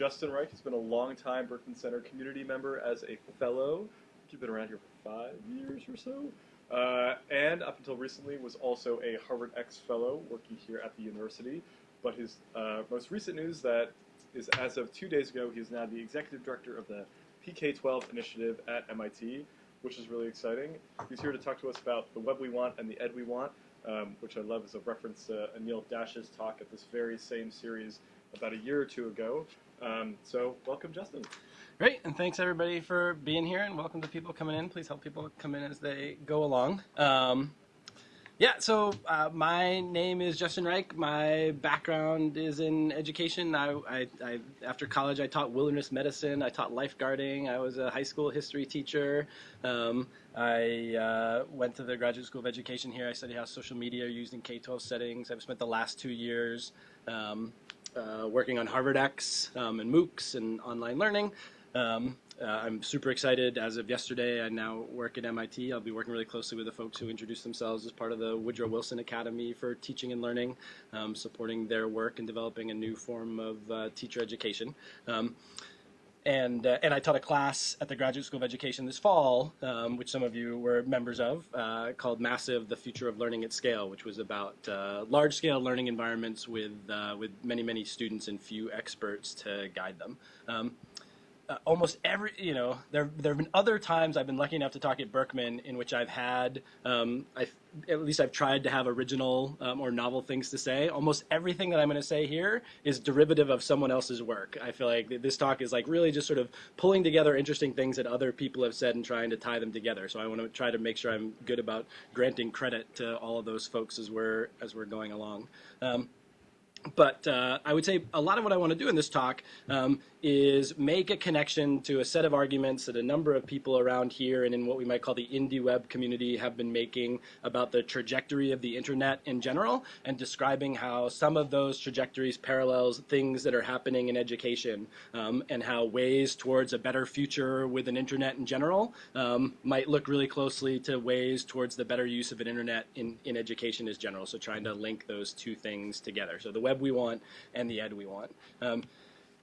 Justin Reich has been a long-time Berkman Center community member as a fellow. You've been around here for five years or so. Uh, and up until recently was also a Harvard X Fellow working here at the university. But his uh, most recent news that is as of two days ago, he is now the executive director of the PK12 initiative at MIT, which is really exciting. He's here to talk to us about the web we want and the ed we want, um, which I love as a reference to Anil Dash's talk at this very same series about a year or two ago. Um, so welcome, Justin. Great, and thanks everybody for being here, and welcome to people coming in. Please help people come in as they go along. Um, yeah, so uh, my name is Justin Reich. My background is in education. I, I, I, after college, I taught wilderness medicine. I taught lifeguarding. I was a high school history teacher. Um, I uh, went to the Graduate School of Education here. I studied how social media are used in K-12 settings. I've spent the last two years um, uh, working on Harvard X um, and MOOCs and online learning. Um, uh, I'm super excited. As of yesterday, I now work at MIT. I'll be working really closely with the folks who introduced themselves as part of the Woodrow Wilson Academy for Teaching and Learning, um, supporting their work and developing a new form of uh, teacher education. Um, and uh, and I taught a class at the Graduate School of Education this fall, um, which some of you were members of, uh, called Massive: The Future of Learning at Scale, which was about uh, large-scale learning environments with uh, with many many students and few experts to guide them. Um, uh, almost every, you know, there there have been other times I've been lucky enough to talk at Berkman in which I've had, um, i at least I've tried to have original um, or novel things to say. Almost everything that I'm going to say here is derivative of someone else's work. I feel like this talk is like really just sort of pulling together interesting things that other people have said and trying to tie them together. So I want to try to make sure I'm good about granting credit to all of those folks as we're as we're going along. Um, but uh, I would say a lot of what I want to do in this talk um, is make a connection to a set of arguments that a number of people around here and in what we might call the indie web community have been making about the trajectory of the internet in general and describing how some of those trajectories parallels things that are happening in education um, and how ways towards a better future with an internet in general um, might look really closely to ways towards the better use of an internet in, in education as general. So trying to link those two things together. So the web we want and the ed we want. Um,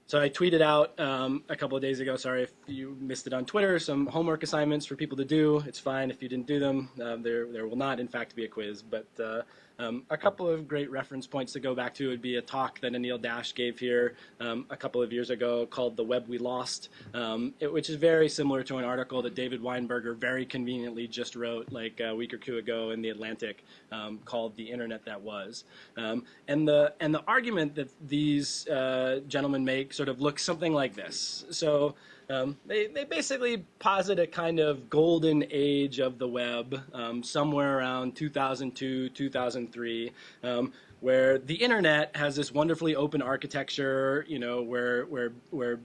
so I tweeted out um, a couple of days ago, sorry if you missed it on Twitter, some homework assignments for people to do. It's fine if you didn't do them. Uh, there, there will not, in fact, be a quiz. But uh, um, a couple of great reference points to go back to would be a talk that Anil Dash gave here um, a couple of years ago called The Web We Lost, um, it, which is very similar to an article that David Weinberger very conveniently just wrote like a week or two ago in The Atlantic um, called The Internet That Was. Um, and, the, and the argument that these uh, gentlemen make sort of looks something like this. So um, they, they basically posit a kind of golden age of the web, um, somewhere around 2002, 2003, um, where the internet has this wonderfully open architecture, you know, where, where, where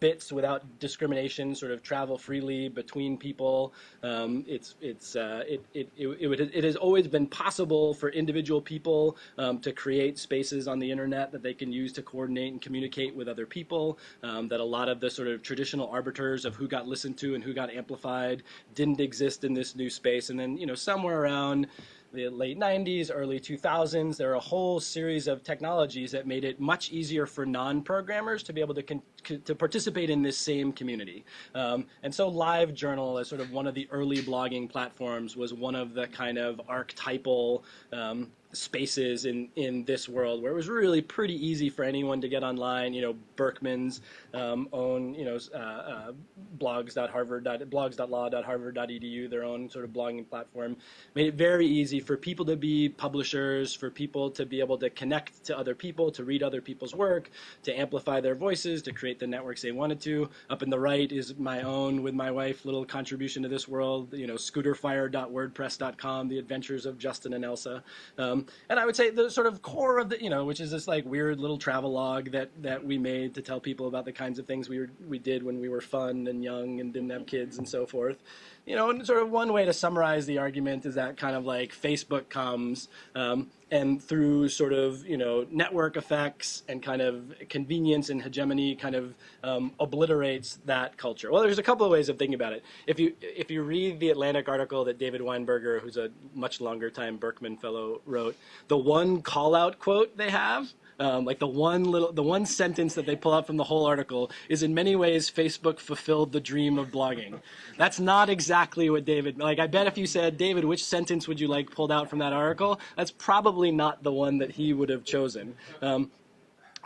bits without discrimination sort of travel freely between people. Um, it's it's uh, it, it, it, it, has always been possible for individual people um, to create spaces on the internet that they can use to coordinate and communicate with other people. Um, that a lot of the sort of traditional arbiters of who got listened to and who got amplified didn't exist in this new space. And then you know somewhere around the late 90s, early 2000s, there are a whole series of technologies that made it much easier for non-programmers to be able to, to participate in this same community. Um, and so LiveJournal, as sort of one of the early blogging platforms, was one of the kind of archetypal um, spaces in in this world where it was really pretty easy for anyone to get online. You know, Berkman's um, own you know uh, uh, their own sort of blogging platform, made it very easy for people to be publishers, for people to be able to connect to other people, to read other people's work, to amplify their voices, to create the networks they wanted to. Up in the right is my own with my wife little contribution to this world. You know, scooterfire.wordpress.com, the adventures of Justin and Elsa. Um, and I would say the sort of core of the, you know, which is this like weird little travel log that, that we made to tell people about the kinds of things we were, we did when we were fun and young and didn't have kids and so forth. You know, and sort of one way to summarize the argument is that kind of like Facebook comes um, and through sort of you know network effects and kind of convenience and hegemony kind of um, obliterates that culture. Well, there's a couple of ways of thinking about it. If you if you read the Atlantic article that David Weinberger, who's a much longer time Berkman fellow, wrote, the one call out quote they have um, like the one little, the one sentence that they pull out from the whole article is in many ways Facebook fulfilled the dream of blogging. That's not exactly what David, like I bet if you said, David, which sentence would you like pulled out from that article? That's probably not the one that he would have chosen. Um,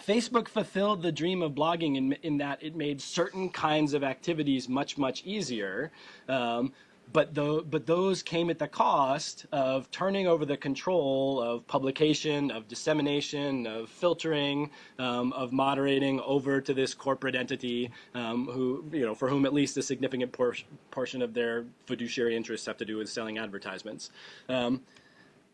Facebook fulfilled the dream of blogging in, in that it made certain kinds of activities much, much easier. Um, but, the, but those came at the cost of turning over the control of publication, of dissemination, of filtering, um, of moderating over to this corporate entity um, who, you know, for whom at least a significant por portion of their fiduciary interests have to do with selling advertisements. Um,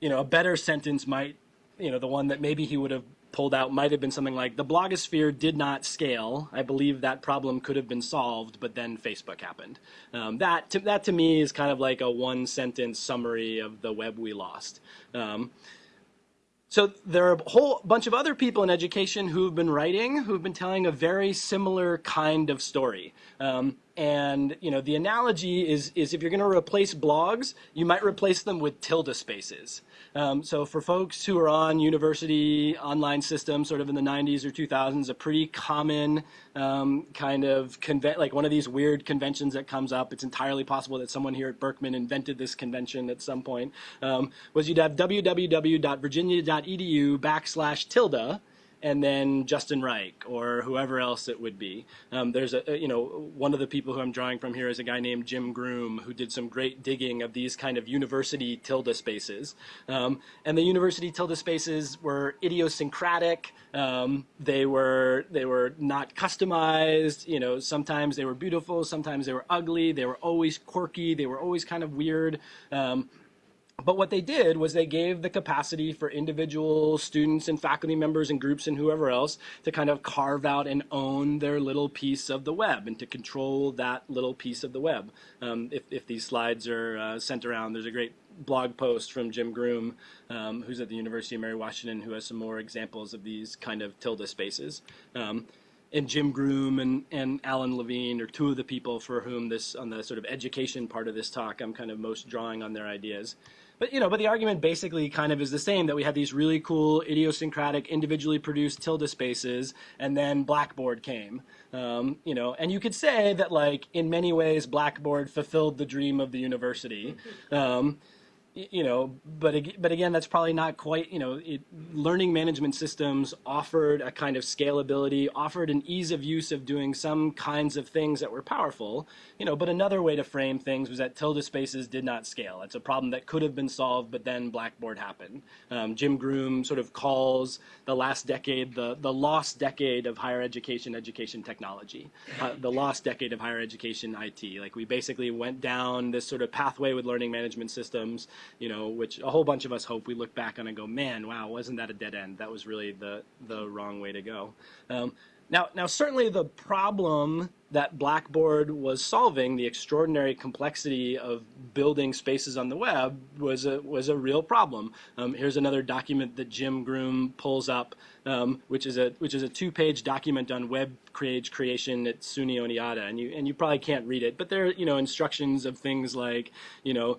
you know, a better sentence might, you know, the one that maybe he would have pulled out might have been something like the blogosphere did not scale. I believe that problem could have been solved, but then Facebook happened. Um, that, to, that to me is kind of like a one sentence summary of the web we lost. Um, so there are a whole bunch of other people in education who've been writing, who've been telling a very similar kind of story. Um, and you know, the analogy is, is if you're going to replace blogs, you might replace them with tilde spaces. Um, so for folks who are on university online systems, sort of in the 90s or 2000s, a pretty common um, kind of like one of these weird conventions that comes up. It's entirely possible that someone here at Berkman invented this convention at some point. Um, was you'd have www.virginia.edu backslash tilde and then Justin Reich or whoever else it would be. Um, there's a, you know, one of the people who I'm drawing from here is a guy named Jim Groom who did some great digging of these kind of university tilde spaces. Um, and the university tilde spaces were idiosyncratic. Um, they were they were not customized. You know, sometimes they were beautiful, sometimes they were ugly. They were always quirky. They were always kind of weird. But what they did was they gave the capacity for individual students and faculty members and groups and whoever else to kind of carve out and own their little piece of the web and to control that little piece of the web. Um, if, if these slides are uh, sent around, there's a great blog post from Jim Groom, um, who's at the University of Mary Washington, who has some more examples of these kind of tilde spaces. Um, and Jim Groom and, and Alan Levine are two of the people for whom this, on the sort of education part of this talk, I'm kind of most drawing on their ideas. But you know, but the argument basically kind of is the same that we had these really cool idiosyncratic, individually produced tilde spaces, and then Blackboard came. Um, you know, and you could say that like in many ways Blackboard fulfilled the dream of the university. Um, you know, but but again, that's probably not quite. You know, it, learning management systems offered a kind of scalability, offered an ease of use of doing some kinds of things that were powerful. You know, but another way to frame things was that tilde spaces did not scale. It's a problem that could have been solved, but then Blackboard happened. Um, Jim Groom sort of calls the last decade the the lost decade of higher education education technology, uh, the lost decade of higher education IT. Like we basically went down this sort of pathway with learning management systems you know, which a whole bunch of us hope we look back on and go, man, wow, wasn't that a dead end? That was really the the wrong way to go. Um, now, now certainly the problem that Blackboard was solving, the extraordinary complexity of building spaces on the web, was a, was a real problem. Um, here's another document that Jim Groom pulls up, um, which is a which is a two-page document on web page creation at SUNY Oneonta, and you and you probably can't read it, but there are you know instructions of things like you know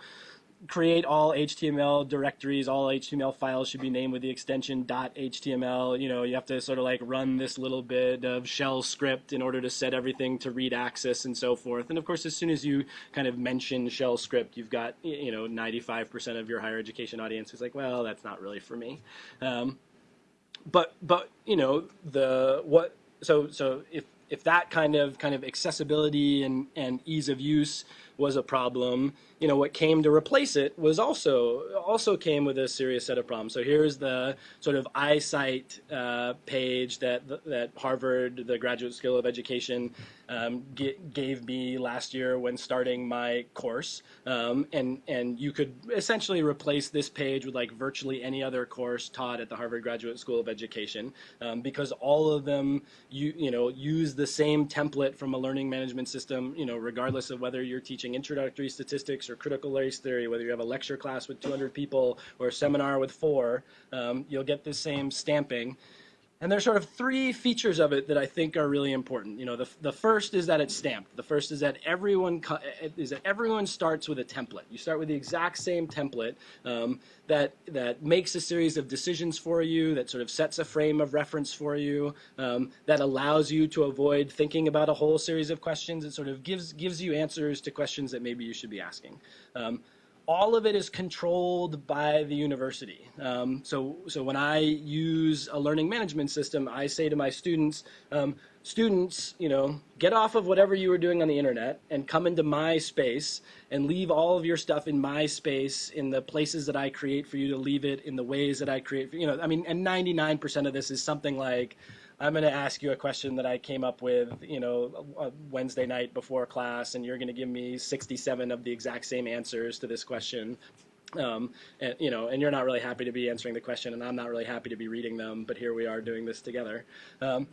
create all HTML directories, all HTML files should be named with the extension .html. You know, you have to sort of like run this little bit of shell script in order to set everything to read access and so forth. And of course, as soon as you kind of mention shell script, you've got, you know, 95% of your higher education audience is like, well, that's not really for me. Um, but, but, you know, the, what, so, so if, if that kind of, kind of accessibility and, and ease of use was a problem, you know, what came to replace it was also also came with a serious set of problems. So here's the sort of iSite uh, page that that Harvard, the Graduate School of Education, um, gave me last year when starting my course, um, and and you could essentially replace this page with like virtually any other course taught at the Harvard Graduate School of Education, um, because all of them you you know use the same template from a learning management system, you know, regardless of whether you're teaching introductory statistics or critical race theory, whether you have a lecture class with 200 people or a seminar with four, um, you'll get the same stamping. And there's sort of three features of it that I think are really important. You know, the, the first is that it's stamped. The first is that everyone is that everyone starts with a template. You start with the exact same template um, that that makes a series of decisions for you, that sort of sets a frame of reference for you, um, that allows you to avoid thinking about a whole series of questions. It sort of gives gives you answers to questions that maybe you should be asking. Um, all of it is controlled by the university. Um, so, so when I use a learning management system, I say to my students, um, students, you know, get off of whatever you were doing on the internet and come into my space and leave all of your stuff in my space in the places that I create for you to leave it in the ways that I create. For, you know, I mean, and 99% of this is something like, I'm going to ask you a question that I came up with, you know, Wednesday night before class, and you're going to give me 67 of the exact same answers to this question. Um, and, you know, and you're not really happy to be answering the question, and I'm not really happy to be reading them, but here we are doing this together. Um,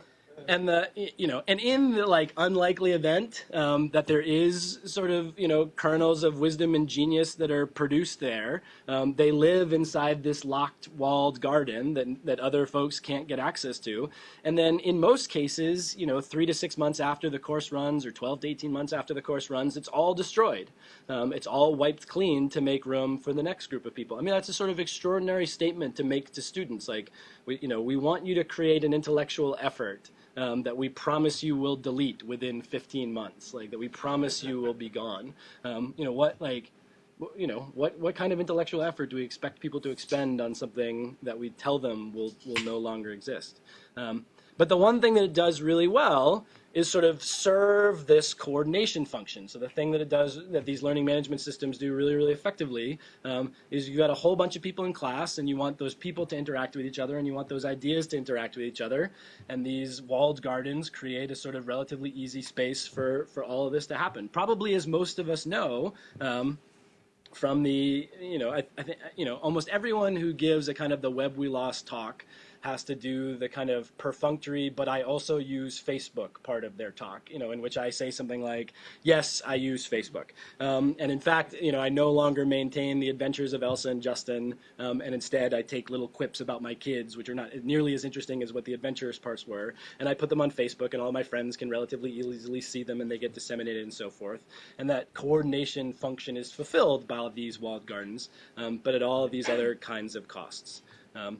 and the you know and in the like unlikely event um, that there is sort of you know kernels of wisdom and genius that are produced there um, they live inside this locked walled garden that, that other folks can't get access to. And then in most cases you know three to six months after the course runs or 12 to 18 months after the course runs it's all destroyed. Um, it's all wiped clean to make room for the next group of people. I mean that's a sort of extraordinary statement to make to students like we, you know we want you to create an intellectual effort um, that we promise you will delete within 15 months, like that we promise you will be gone. Um, you know what, like, you know what what kind of intellectual effort do we expect people to expend on something that we tell them will will no longer exist? Um, but the one thing that it does really well is sort of serve this coordination function. So the thing that it does, that these learning management systems do really, really effectively, um, is you've got a whole bunch of people in class, and you want those people to interact with each other, and you want those ideas to interact with each other. And these walled gardens create a sort of relatively easy space for, for all of this to happen. Probably, as most of us know, um, from the, you know, I, I think, you know, almost everyone who gives a kind of the web we lost talk has to do the kind of perfunctory, but I also use Facebook part of their talk, you know, in which I say something like, yes, I use Facebook. Um, and in fact, you know, I no longer maintain the adventures of Elsa and Justin, um, and instead I take little quips about my kids, which are not nearly as interesting as what the adventurous parts were, and I put them on Facebook, and all my friends can relatively easily see them, and they get disseminated and so forth. And that coordination function is fulfilled by these walled gardens, um, but at all of these other kinds of costs. Um,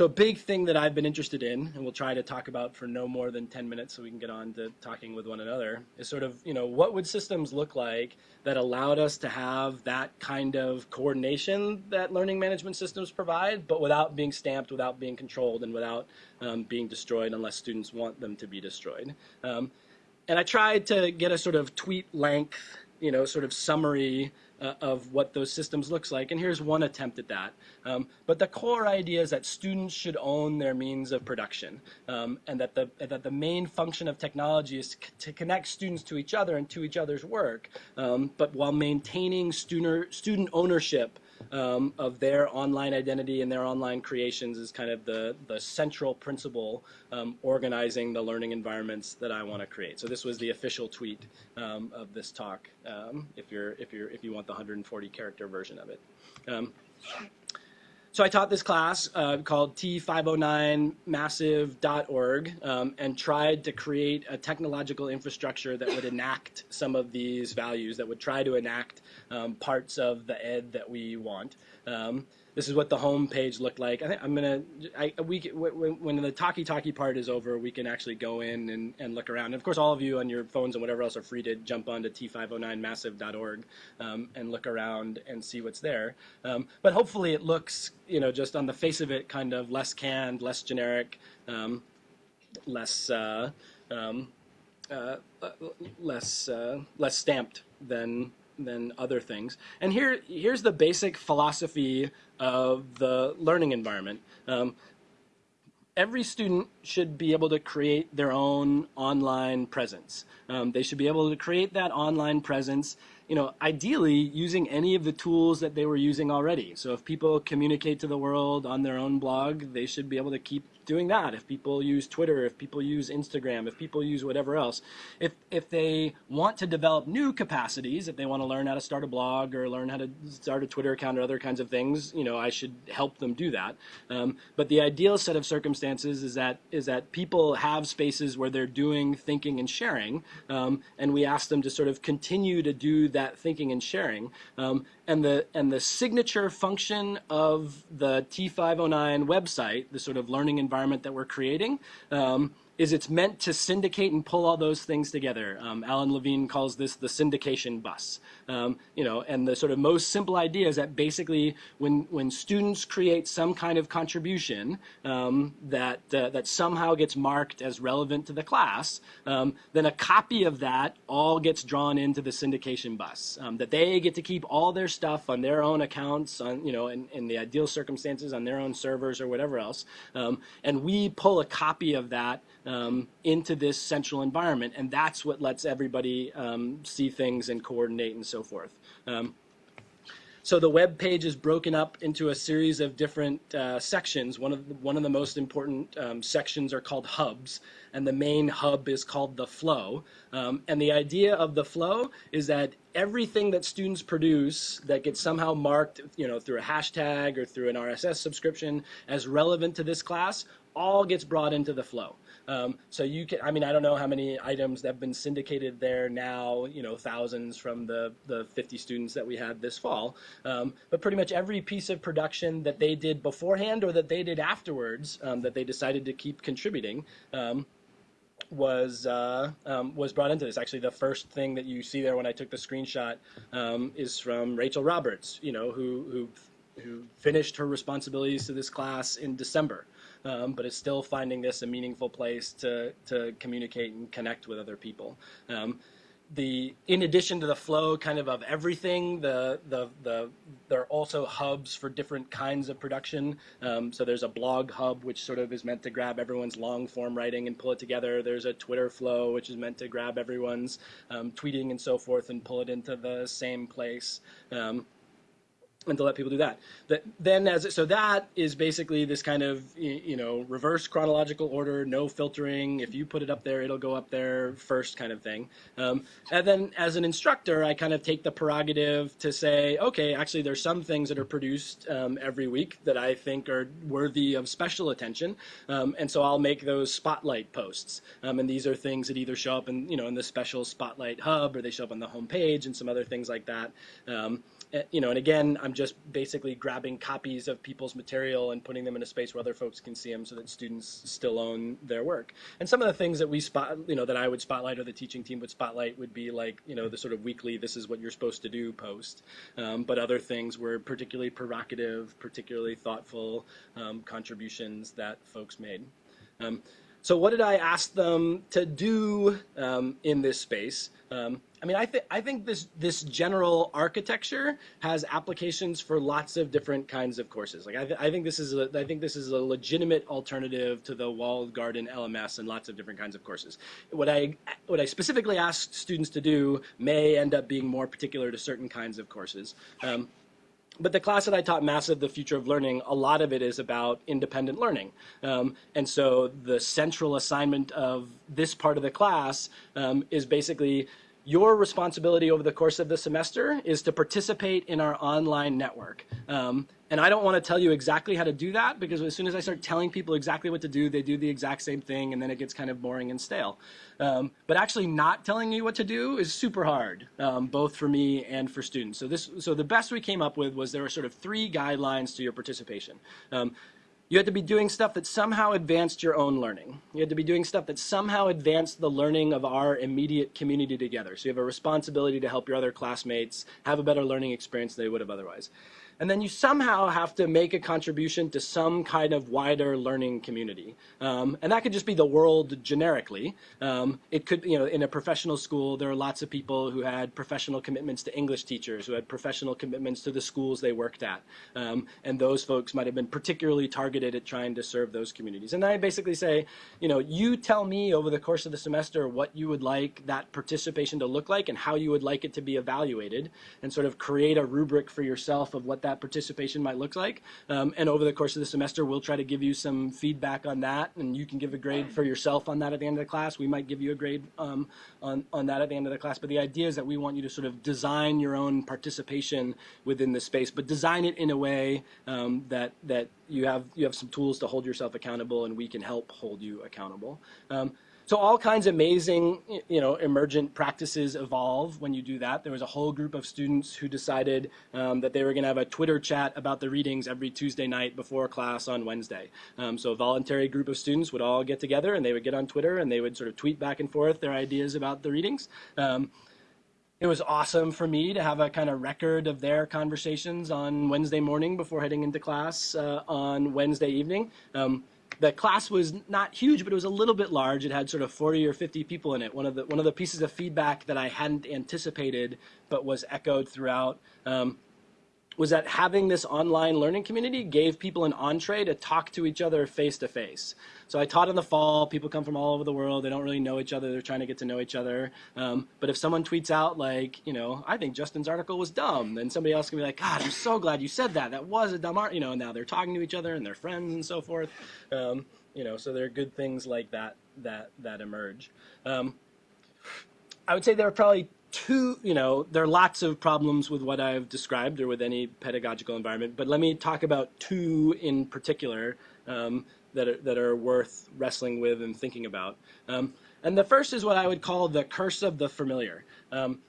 so a big thing that I've been interested in, and we'll try to talk about for no more than 10 minutes so we can get on to talking with one another, is sort of, you know, what would systems look like that allowed us to have that kind of coordination that learning management systems provide, but without being stamped, without being controlled, and without um, being destroyed unless students want them to be destroyed. Um, and I tried to get a sort of tweet length, you know, sort of summary uh, of what those systems looks like. And here's one attempt at that. Um, but the core idea is that students should own their means of production, um, and that the that the main function of technology is to connect students to each other and to each other's work, um, but while maintaining student student ownership um, of their online identity and their online creations is kind of the, the central principle um, organizing the learning environments that I want to create. So this was the official tweet um, of this talk um, if, you're, if, you're, if you want the 140 character version of it. So I taught this class uh, called T509massive.org um, and tried to create a technological infrastructure that would enact some of these values, that would try to enact um, parts of the ed that we want. Um, this is what the home page looked like. I think I'm gonna. I, we when, the talkie talkie part is over, we can actually go in and, and look around. And of course, all of you on your phones and whatever else are free to jump onto t509massive.org um, and look around and see what's there. Um, but hopefully, it looks you know just on the face of it kind of less canned, less generic, um, less. Uh, um, uh, less uh, less stamped than than other things. And here, here's the basic philosophy of the learning environment. Um, every student should be able to create their own online presence. Um, they should be able to create that online presence you know, ideally using any of the tools that they were using already. So if people communicate to the world on their own blog, they should be able to keep doing that. If people use Twitter, if people use Instagram, if people use whatever else, if if they want to develop new capacities, if they want to learn how to start a blog or learn how to start a Twitter account or other kinds of things, you know, I should help them do that. Um, but the ideal set of circumstances is that is that people have spaces where they're doing thinking and sharing, um, and we ask them to sort of continue to do that thinking and sharing. Um, and the and the signature function of the T509 website, the sort of learning environment that we're creating, um, is it's meant to syndicate and pull all those things together. Um, Alan Levine calls this the syndication bus. Um, you know, and the sort of most simple idea is that basically when when students create some kind of contribution um, that uh, that somehow gets marked as relevant to the class, um, then a copy of that all gets drawn into the syndication bus. Um, that they get to keep all their stuff on their own accounts, on you know, in, in the ideal circumstances on their own servers or whatever else, um, and we pull a copy of that um, into this central environment, and that's what lets everybody um, see things and coordinate and so forth. Um, so the web page is broken up into a series of different uh, sections. One of the, one of the most important um, sections are called hubs, and the main hub is called the flow. Um, and the idea of the flow is that everything that students produce that gets somehow marked, you know, through a hashtag or through an RSS subscription as relevant to this class, all gets brought into the flow. Um, so you can, I mean, I don't know how many items that have been syndicated there now, you know, thousands from the, the 50 students that we had this fall. Um, but pretty much every piece of production that they did beforehand or that they did afterwards um, that they decided to keep contributing um, was uh, um, was brought into this. Actually, the first thing that you see there when I took the screenshot um, is from Rachel Roberts, you know, who who who finished her responsibilities to this class in December um, but is still finding this a meaningful place to, to communicate and connect with other people. Um, the in addition to the flow kind of of everything the the the there are also hubs for different kinds of production. Um, so there's a blog hub which sort of is meant to grab everyone's long form writing and pull it together. There's a twitter flow which is meant to grab everyone's um, tweeting and so forth and pull it into the same place. Um, and to let people do that. That then as so that is basically this kind of you know reverse chronological order, no filtering. If you put it up there, it'll go up there first, kind of thing. Um, and then as an instructor, I kind of take the prerogative to say, okay, actually, there's some things that are produced um, every week that I think are worthy of special attention, um, and so I'll make those spotlight posts. Um, and these are things that either show up in you know in the special spotlight hub or they show up on the homepage, and some other things like that. Eh, you know, and again, I'm just basically grabbing copies of people's material and putting them in a space where other folks can see them so that students still own their work. And some of the things that we spot, you know, that I would spotlight or the teaching team would spotlight would be like, you know, the sort of weekly, this is what you're supposed to do post. Um, but other things were particularly provocative, particularly thoughtful um, contributions that folks made. Um, so what did I ask them to do um, in this space? Um, I mean, I think I think this this general architecture has applications for lots of different kinds of courses. Like I, th I think this is a, I think this is a legitimate alternative to the walled garden LMS and lots of different kinds of courses. What I what I specifically asked students to do may end up being more particular to certain kinds of courses. Um, but the class that I taught, Massive, The Future of Learning, a lot of it is about independent learning. Um, and so the central assignment of this part of the class um, is basically your responsibility over the course of the semester is to participate in our online network. Um, and I don't want to tell you exactly how to do that because as soon as I start telling people exactly what to do, they do the exact same thing and then it gets kind of boring and stale. Um, but actually not telling you what to do is super hard, um, both for me and for students. So this, so the best we came up with was there were sort of three guidelines to your participation. Um, you had to be doing stuff that somehow advanced your own learning. You had to be doing stuff that somehow advanced the learning of our immediate community together. So you have a responsibility to help your other classmates have a better learning experience than they would have otherwise. And then you somehow have to make a contribution to some kind of wider learning community. Um, and that could just be the world generically. Um, it could, you know, in a professional school, there are lots of people who had professional commitments to English teachers, who had professional commitments to the schools they worked at. Um, and those folks might have been particularly targeted at trying to serve those communities. And I basically say, you know, you tell me over the course of the semester what you would like that participation to look like and how you would like it to be evaluated, and sort of create a rubric for yourself of what that that participation might look like. Um, and over the course of the semester, we'll try to give you some feedback on that, and you can give a grade for yourself on that at the end of the class. We might give you a grade um, on, on that at the end of the class. But the idea is that we want you to sort of design your own participation within the space, but design it in a way um, that, that you, have, you have some tools to hold yourself accountable, and we can help hold you accountable. Um, so all kinds of amazing, you know, emergent practices evolve when you do that. There was a whole group of students who decided um, that they were going to have a Twitter chat about the readings every Tuesday night before class on Wednesday. Um, so a voluntary group of students would all get together and they would get on Twitter and they would sort of tweet back and forth their ideas about the readings. Um, it was awesome for me to have a kind of record of their conversations on Wednesday morning before heading into class uh, on Wednesday evening. The class was not huge, but it was a little bit large. It had sort of 40 or 50 people in it. One of the one of the pieces of feedback that I hadn't anticipated, but was echoed throughout. Um, was that having this online learning community gave people an entree to talk to each other face to face. So I taught in the fall. People come from all over the world. They don't really know each other. They're trying to get to know each other. Um, but if someone tweets out like, you know, I think Justin's article was dumb, then somebody else can be like, God, I'm so glad you said that. That was a dumb art. You know, and now they're talking to each other and they're friends and so forth. Um, you know, so there are good things like that that that emerge. Um, I would say there are probably two, you know, there are lots of problems with what I've described or with any pedagogical environment, but let me talk about two in particular um, that, are, that are worth wrestling with and thinking about. Um, and the first is what I would call the curse of the familiar. Um,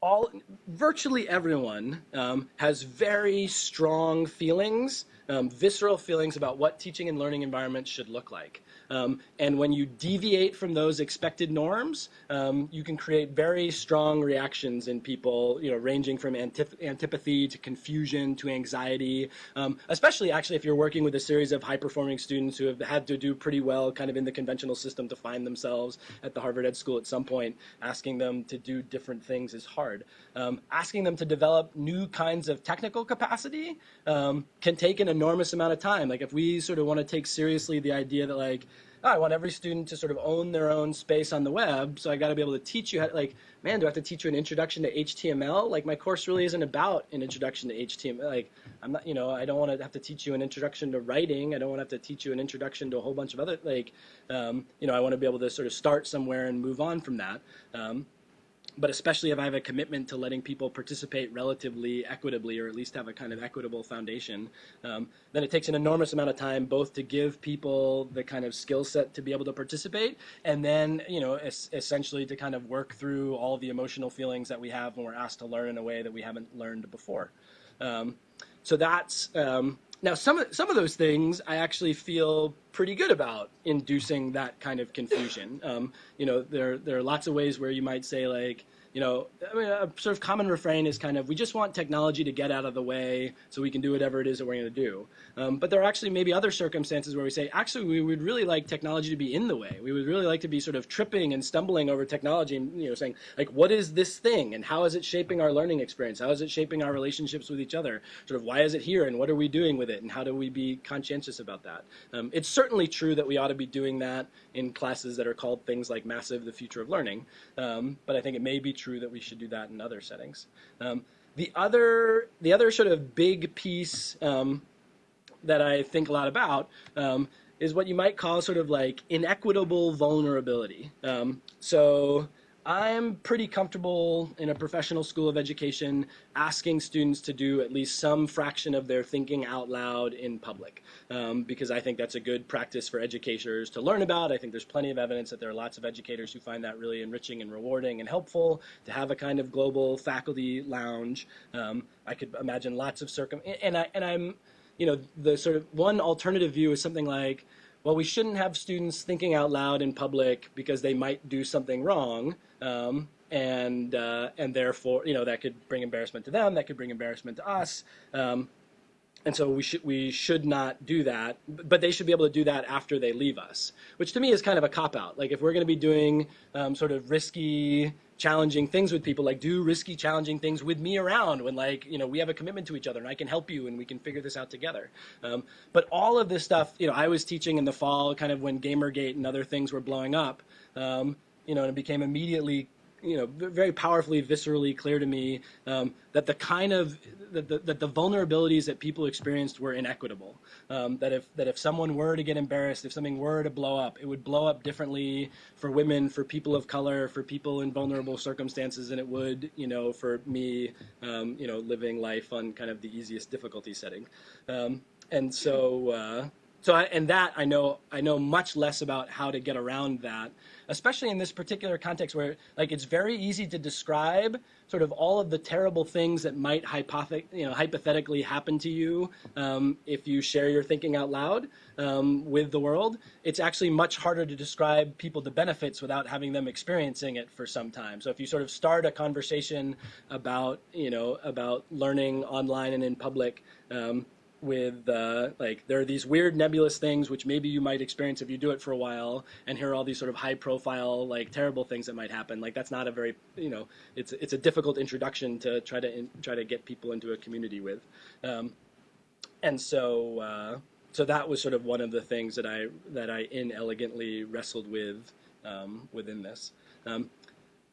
all, virtually everyone um, has very strong feelings, um, visceral feelings about what teaching and learning environments should look like. Um, and when you deviate from those expected norms, um, you can create very strong reactions in people, you know, ranging from antip antipathy to confusion to anxiety, um, especially actually if you're working with a series of high-performing students who have had to do pretty well kind of in the conventional system to find themselves at the Harvard Ed School at some point, asking them to do different things is hard. Um, asking them to develop new kinds of technical capacity um, can take an enormous amount of time. Like if we sort of want to take seriously the idea that like, oh, I want every student to sort of own their own space on the web. So I got to be able to teach you how, like, man, do I have to teach you an introduction to HTML? Like, my course really isn't about an introduction to HTML. Like, I'm not, you know, I don't want to have to teach you an introduction to writing. I don't want to have to teach you an introduction to a whole bunch of other, like, um, you know, I want to be able to sort of start somewhere and move on from that. Um, but especially if I have a commitment to letting people participate relatively equitably, or at least have a kind of equitable foundation, um, then it takes an enormous amount of time both to give people the kind of skill set to be able to participate, and then you know es essentially to kind of work through all the emotional feelings that we have when we're asked to learn in a way that we haven't learned before. Um, so that's um, now some of, some of those things I actually feel pretty good about inducing that kind of confusion. Um, you know, there there are lots of ways where you might say like, you know, I mean, a sort of common refrain is kind of, we just want technology to get out of the way so we can do whatever it is that we're going to do. Um, but there are actually maybe other circumstances where we say, actually, we would really like technology to be in the way. We would really like to be sort of tripping and stumbling over technology and, you know, saying, like, what is this thing and how is it shaping our learning experience? How is it shaping our relationships with each other? Sort of, why is it here and what are we doing with it and how do we be conscientious about that? Um, it's certainly true that we ought to be doing that in classes that are called things like Massive, the Future of Learning. Um, but I think it may be true that we should do that in other settings. Um, the other, the other sort of big piece um, that I think a lot about um, is what you might call sort of like inequitable vulnerability. Um, so I'm pretty comfortable in a professional school of education asking students to do at least some fraction of their thinking out loud in public um, because I think that's a good practice for educators to learn about. I think there's plenty of evidence that there are lots of educators who find that really enriching and rewarding and helpful to have a kind of global faculty lounge. Um, I could imagine lots of circum and I and I'm you know the sort of one alternative view is something like well, we shouldn't have students thinking out loud in public because they might do something wrong. Um, and uh, and therefore, you know, that could bring embarrassment to them. That could bring embarrassment to us. Um, and so we should we should not do that, but they should be able to do that after they leave us, which to me is kind of a cop out. Like if we're going to be doing um, sort of risky, challenging things with people, like do risky, challenging things with me around when like you know we have a commitment to each other and I can help you and we can figure this out together. Um, but all of this stuff, you know, I was teaching in the fall, kind of when GamerGate and other things were blowing up. Um, you know, and it became immediately you know, very powerfully, viscerally clear to me um, that the kind of that the, that the vulnerabilities that people experienced were inequitable. Um, that if that if someone were to get embarrassed, if something were to blow up, it would blow up differently for women, for people of color, for people in vulnerable circumstances than it would, you know, for me, um, you know, living life on kind of the easiest difficulty setting. Um, and so. Uh, so I, and that I know I know much less about how to get around that, especially in this particular context where like it's very easy to describe sort of all of the terrible things that might you know, hypothetically happen to you um, if you share your thinking out loud um, with the world. It's actually much harder to describe people the benefits without having them experiencing it for some time. So if you sort of start a conversation about you know about learning online and in public. Um, with uh, like there are these weird nebulous things which maybe you might experience if you do it for a while and here are all these sort of high profile like terrible things that might happen. Like that's not a very you know it's it's a difficult introduction to try to in, try to get people into a community with. Um, and so uh, so that was sort of one of the things that I that I inelegantly wrestled with um, within this. Um,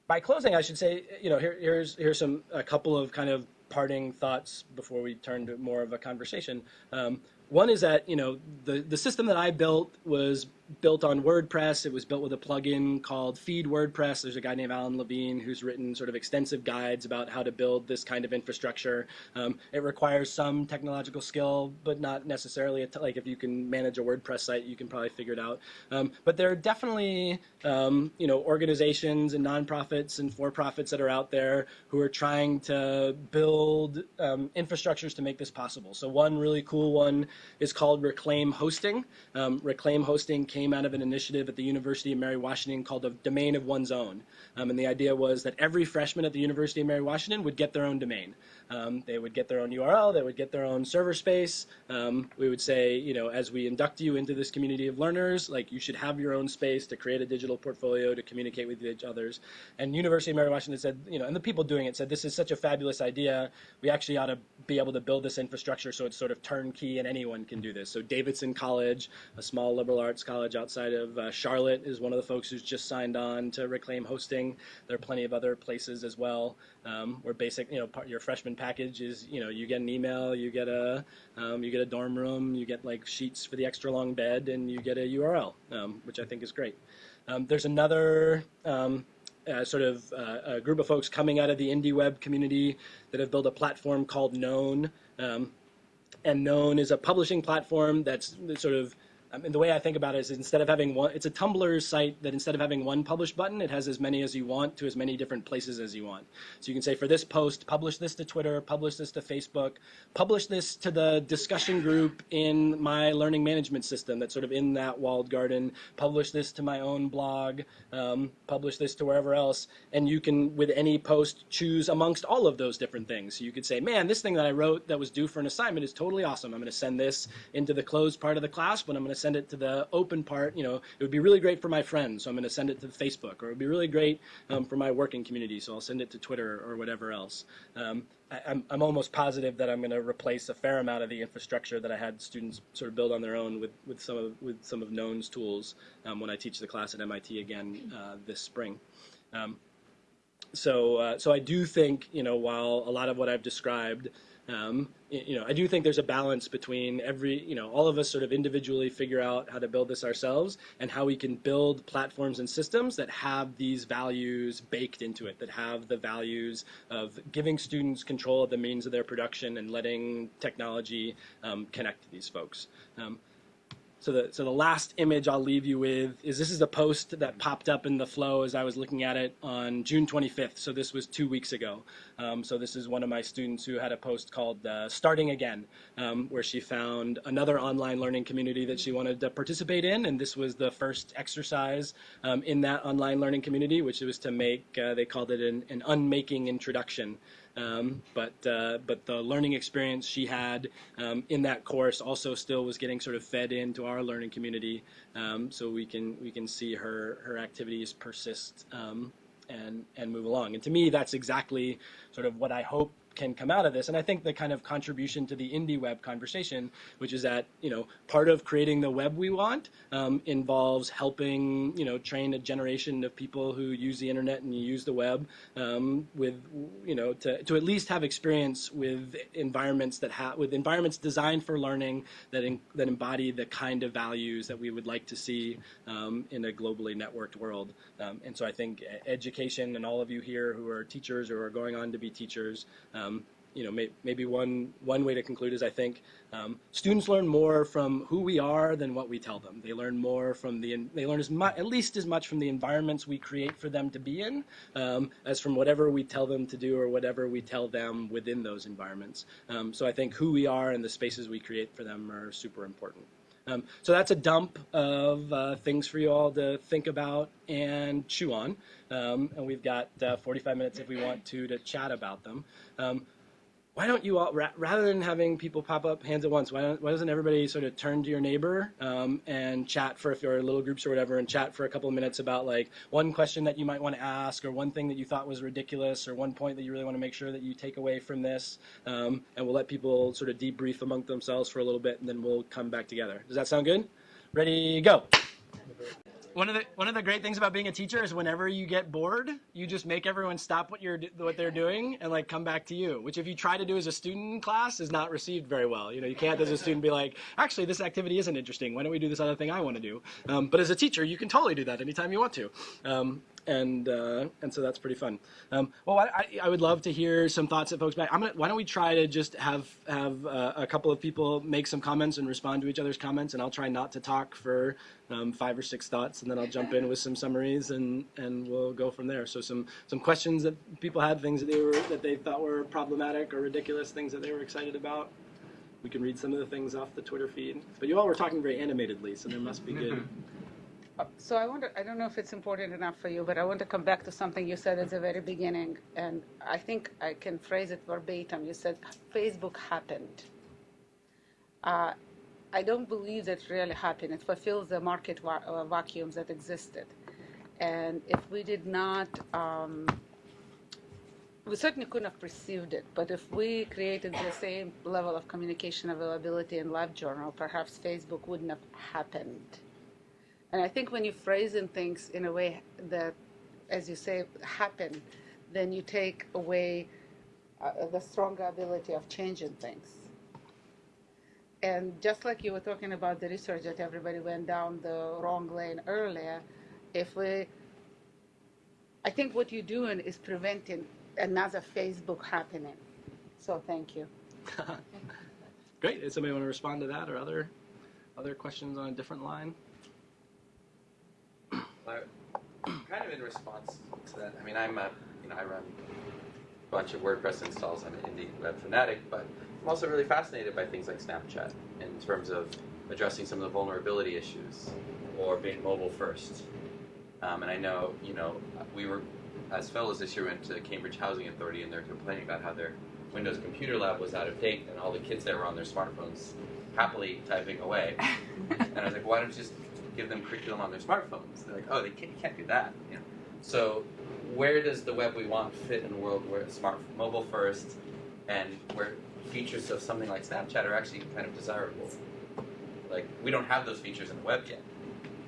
by closing I should say you know here, here's here's some a couple of kind of parting thoughts before we turn to more of a conversation. Um, one is that you know the the system that I built was built on WordPress. It was built with a plugin called Feed WordPress. There's a guy named Alan Levine who's written sort of extensive guides about how to build this kind of infrastructure. Um, it requires some technological skill, but not necessarily like if you can manage a WordPress site, you can probably figure it out. Um, but there are definitely um, you know organizations and nonprofits and for-profits that are out there who are trying to build um, infrastructures to make this possible. So one really cool one is called Reclaim Hosting. Um, Reclaim Hosting came out of an initiative at the University of Mary Washington called the Domain of One's Own. Um, and the idea was that every freshman at the University of Mary Washington would get their own domain. Um, they would get their own URL, they would get their own server space. Um, we would say, you know, as we induct you into this community of learners, like you should have your own space to create a digital portfolio, to communicate with each others. And University of Mary Washington said, you know, and the people doing it said, this is such a fabulous idea. We actually ought to be able to build this infrastructure so it's sort of turnkey and anyone can do this. So Davidson College, a small liberal arts college outside of uh, Charlotte, is one of the folks who's just signed on to reclaim hosting. There are plenty of other places as well um, where basic, you know, part, your freshman package is, you know, you get an email, you get a, um, you get a dorm room, you get like sheets for the extra long bed, and you get a URL, um, which I think is great. Um, there's another. Um, uh, sort of uh, a group of folks coming out of the indie web community that have built a platform called Known, um, and Known is a publishing platform that's sort of I mean, the way I think about it is instead of having one, it's a Tumblr site that instead of having one publish button, it has as many as you want to as many different places as you want. So you can say for this post, publish this to Twitter, publish this to Facebook, publish this to the discussion group in my learning management system that's sort of in that walled garden, publish this to my own blog, um, publish this to wherever else. And you can, with any post, choose amongst all of those different things. So you could say, man, this thing that I wrote that was due for an assignment is totally awesome. I'm going to send this into the closed part of the class, but I'm going to send it to the open part. You know, it would be really great for my friends, so I'm going to send it to Facebook, or it would be really great um, for my working community, so I'll send it to Twitter or whatever else. Um, I, I'm, I'm almost positive that I'm going to replace a fair amount of the infrastructure that I had students sort of build on their own with, with some of with some of Known's tools um, when I teach the class at MIT again uh, this spring. Um, so, uh, so I do think, you know, while a lot of what I've described um, you know, I do think there's a balance between every, you know, all of us sort of individually figure out how to build this ourselves and how we can build platforms and systems that have these values baked into it, that have the values of giving students control of the means of their production and letting technology um, connect to these folks. Um, so the so the last image I'll leave you with is this is a post that popped up in the flow as I was looking at it on June 25th. So this was two weeks ago. Um, so this is one of my students who had a post called uh, "Starting Again," um, where she found another online learning community that she wanted to participate in, and this was the first exercise um, in that online learning community, which was to make uh, they called it an, an unmaking introduction. Um, but uh, but the learning experience she had um, in that course also still was getting sort of fed into our learning community, um, so we can we can see her her activities persist um, and and move along. And to me, that's exactly sort of what I hope can come out of this. And I think the kind of contribution to the indie web conversation, which is that you know part of creating the web we want um, involves helping you know train a generation of people who use the internet and use the web um, with you know to, to at least have experience with environments that have with environments designed for learning that in, that embody the kind of values that we would like to see um, in a globally networked world. Um, and so I think education and all of you here who are teachers or are going on to be teachers. Um, you know, may, maybe one one way to conclude is I think um, students learn more from who we are than what we tell them. They learn more from the they learn as much at least as much from the environments we create for them to be in um, as from whatever we tell them to do or whatever we tell them within those environments. Um, so I think who we are and the spaces we create for them are super important. Um, so that's a dump of uh, things for you all to think about and chew on. Um, and we've got uh, 45 minutes if we want to to chat about them. Um, why don't you all, ra- rather than having people pop up hands at once, why, why doesn't everybody sort of turn to your neighbor um, and chat for if you're little groups or whatever, and chat for a couple of minutes about like one question that you might want to ask, or one thing that you thought was ridiculous, or one point that you really want to make sure that you take away from this, um, and we'll let people sort of debrief among themselves for a little bit, and then we'll come back together. Does that sound good? Ready, go one of the one of the great things about being a teacher is whenever you get bored, you just make everyone stop what you're what they're doing and like come back to you. Which if you try to do as a student in class is not received very well. You know, you can't as a student be like, actually, this activity isn't interesting. Why don't we do this other thing I want to do? Um, but as a teacher, you can totally do that anytime you want to. Um, and uh, and so that's pretty fun. Um, well, I, I, would love to hear some thoughts that folks back. I'm gonna, why don't we try to just have have uh, a couple of people make some comments and respond to each other's comments, and I'll try not to talk for um, five or six thoughts, and then I'll jump in with some summaries, and and we'll go from there. So some some questions that people had, things that they were that they thought were problematic or ridiculous, things that they were excited about. We can read some of the things off the Twitter feed. But you all were talking very animatedly, so there must be good. So I wonder, I don't know if it's important enough for you, but I want to come back to something you said at the very beginning, and I think I can phrase it verbatim. You said Facebook happened. Uh, I don't believe that really happened. It fulfills the market va- uh, vacuums that existed. And if we did not, um, we certainly couldn't have perceived it, but if we created the same level of communication availability in LiveJournal, perhaps Facebook wouldn't have happened. And I think when you phrase in things in a way that, as you say, happen, then you take away uh, the stronger ability of changing things. And just like you were talking about the research that everybody went down the wrong lane earlier, if we, I think what you're doing is preventing another Facebook happening. So thank you. Great. Does somebody want to respond to that or other other questions on a different line? Kind of in response to that, I mean, I'm a, you know, I run a bunch of WordPress installs. I'm an indie web fanatic, but I'm also really fascinated by things like Snapchat in terms of addressing some of the vulnerability issues or being mobile first. Um, and I know, you know, we were, as fellows this year, went to Cambridge Housing Authority and they're complaining about how their Windows Computer Lab was out of date and all the kids there were on their smartphones happily typing away. and I was like, why don't you just give them curriculum on their smartphones. They're like, oh, they can't, you can't do that. You know? So where does the web we want fit in a world where it's smart, mobile first, and where features of something like Snapchat are actually kind of desirable? Like we don't have those features in the web yet,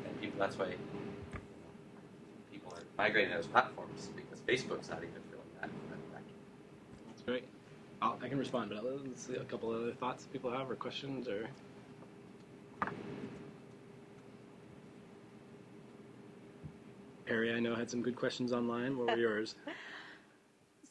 and people that's why people are migrating to those platforms because Facebook's not even filling that. That's great. I'll, I can respond, but let's see a couple other thoughts people have or questions or. Perry, I know had some good questions online. What were yours?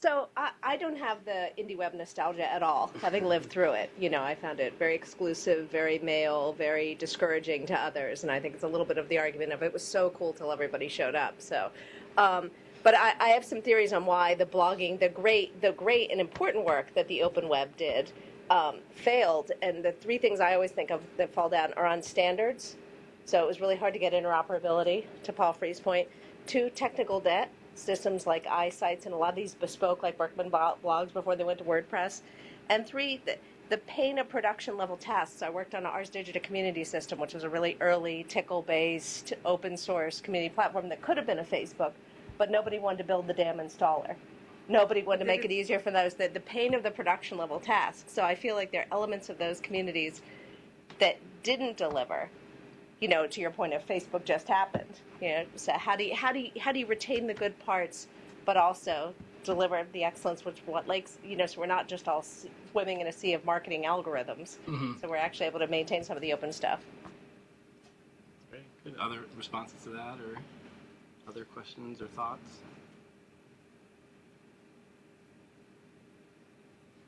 So I, I don't have the indie web nostalgia at all, having lived through it. You know, I found it very exclusive, very male, very discouraging to others, and I think it's a little bit of the argument of it was so cool till everybody showed up. So, um, but I, I have some theories on why the blogging, the great, the great and important work that the open web did, um, failed. And the three things I always think of that fall down are on standards. So it was really hard to get interoperability. To Paul Free's point, two, technical debt systems like iSites and a lot of these bespoke like Berkman blogs before they went to WordPress. And three, the, the pain of production level tasks. I worked on an ArsDigita community system, which was a really early Tcl based open source community platform that could have been a Facebook, but nobody wanted to build the damn installer. Nobody wanted to make it mm-hmm. easier for those, the, the pain of the production level tasks. So I feel like there are elements of those communities that didn't deliver you know, to your point of Facebook just happened. You know, so how do you how do you how do you retain the good parts, but also deliver the excellence, which what likes you know, so we're not just all swimming in a sea of marketing algorithms. Mm-hmm. So we're actually able to maintain some of the open stuff. Very good. Other responses to that, or other questions or thoughts?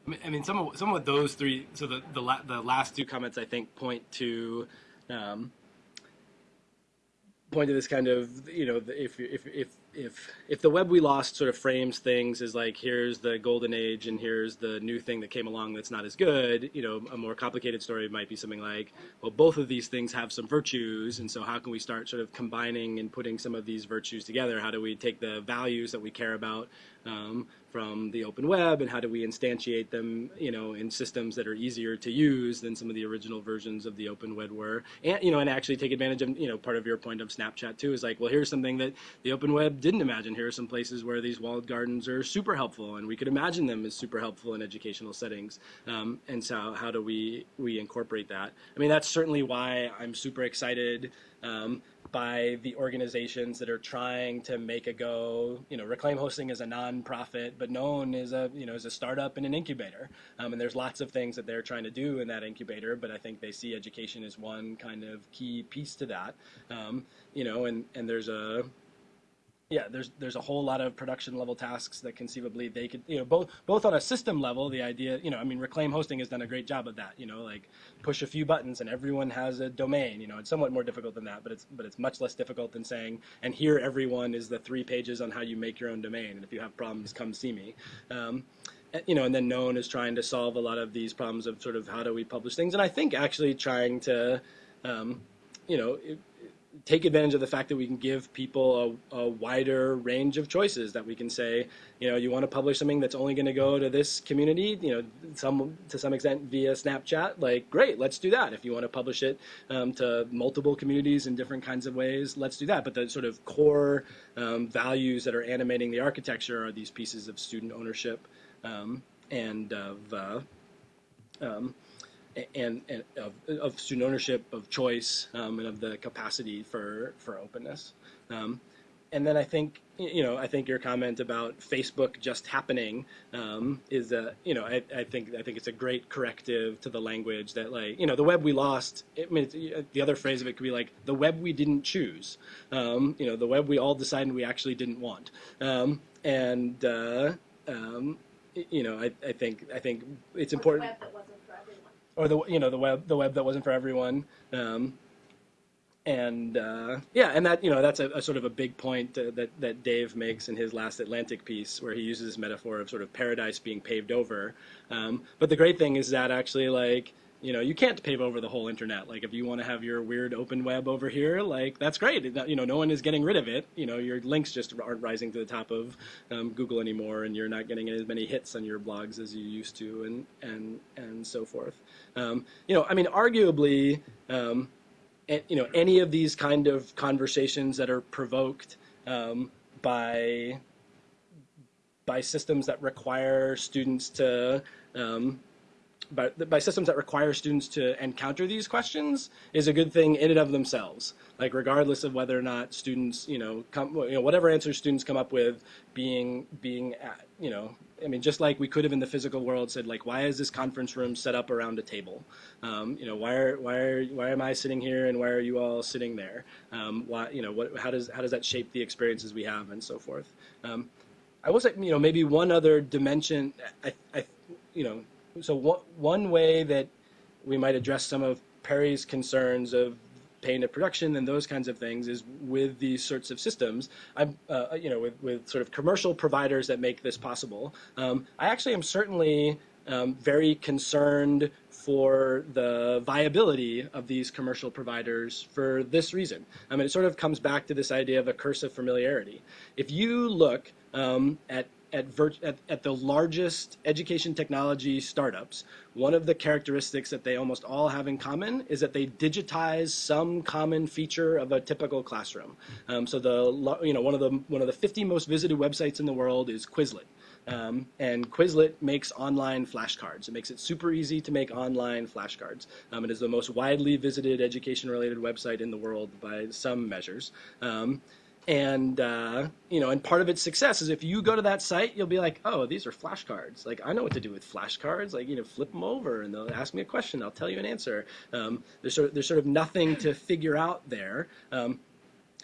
I mean, I mean, some of some of those three. So the the, la, the last two comments I think point to um, point to this kind of you know if if if if if the web we lost sort of frames things as like here's the golden age and here's the new thing that came along that's not as good you know a more complicated story might be something like well both of these things have some virtues and so how can we start sort of combining and putting some of these virtues together? How do we take the values that we care about um, from the open web and how do we instantiate them you know in systems that are easier to use than some of the original versions of the open web were? And you know and actually take advantage of you know part of your point of snapchat too is like well here's something that the open web didn't imagine. Here are some places where these walled gardens are super helpful and we could imagine them as super helpful in educational settings. Um, and so how do we we incorporate that? I mean that's certainly why i'm super excited um, by the organizations that are trying to make a go. You know, Reclaim Hosting is a nonprofit, but known as a you know as a startup and an incubator. Um, and there's lots of things that they're trying to do in that incubator, but I think they see education as one kind of key piece to that. Um, you know, and and there's a yeah, there's there's a whole lot of production level tasks that conceivably they could you know both both on a system level the idea you know I mean Reclaim Hosting has done a great job of that you know like push a few buttons and everyone has a domain you know it's somewhat more difficult than that but it's but it's much less difficult than saying and here everyone is the three pages on how you make your own domain and if you have problems come see me. Um, you know, and then known as trying to solve a lot of these problems of sort of how do we publish things, and I think actually trying to, um, you know, take advantage of the fact that we can give people a, a, wider range of choices that we can say you know you want to publish something that's only going to go to this community you know some to some extent via snapchat like great let's do that. If you want to publish it um, to multiple communities in different kinds of ways let's do that. But the sort of core um, values that are animating the architecture are these pieces of student ownership um, and of uh, um, and, and of, of, student ownership, of choice, um, and of the capacity for for openness. Um, and then I think you know I think your comment about Facebook just happening um, is a you know I, I, think I think it's a great corrective to the language that like you know the web we lost. I mean the other phrase of it could be like the web we didn't choose. Um, you know the web we all decided we actually didn't want. Um, and uh, um, you know I, I think I think it's important or the you know the web the web that wasn't for everyone. Um, and uh, yeah, and that you know that's a, a sort of a big point uh, that that Dave makes in his last Atlantic piece, where he uses this metaphor of sort of paradise being paved over. Um, but the great thing is that actually like you know you can't pave over the whole internet. Like if you want to have your weird open web over here like that's great. You know no one is getting rid of it. You know your links just aren't rising to the top of um, google anymore and you're not getting as many hits on your blogs as you used to and and and so forth. Um, you know i mean arguably um, you know any of these kind of conversations that are provoked um, by by systems that require students to um, by, by systems that require students to encounter these questions is a good thing in and of themselves. Like regardless of whether or not students, you know, come, you know, whatever answers students come up with, being being, at, you know, I mean, just like we could have in the physical world said, like, why is this conference room set up around a table? Um, you know, why are why are why am I sitting here and why are you all sitting there? Um, why, you know, what how does how does that shape the experiences we have and so forth? Um, I will say, you know, maybe one other dimension. I, I, you know, so one one way that we might address some of Perry's concerns of paying to production and those kinds of things is with these sorts of systems. I'm, uh, you know, with, with sort of commercial providers that make this possible. Um, I actually am certainly um, very concerned for the viability of these commercial providers for this reason. I mean, it sort of comes back to this idea of a curse of familiarity. If you look um, at at, at, at, the largest education technology startups, one of the characteristics that they almost all have in common is that they digitize some common feature of a typical classroom. Um, so the you know one of the one of the 50 most visited websites in the world is Quizlet. Um, and Quizlet makes online flashcards. It makes it super easy to make online flashcards. Um, it is the most widely visited education-related website in the world by some measures. Um, and uh, you know, and part of its success is if you go to that site, you'll be like, oh, these are flashcards. Like I know what to do with flashcards. Like you know, flip them over, and they'll ask me a question. I'll tell you an answer. Um, there's sort of, there's sort of nothing to figure out there. Um,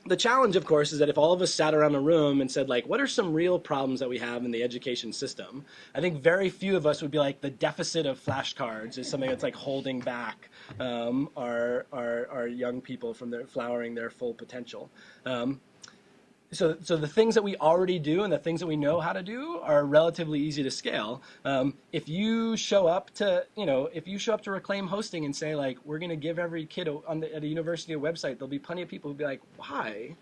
the challenge, of course, is that if all of us sat around a room and said, like, what are some real problems that we have in the education system? I think very few of us would be like, the deficit of flashcards is something that's like holding back um, our, our, our young people from their flowering their full potential. Um, so, so the things that we already do and the things that we know how to do are relatively easy to scale. Um, if you show up to, you know, if you show up to Reclaim Hosting and say like, we're going to give every kid on the, at a university a website, there'll be plenty of people who'll be like, why?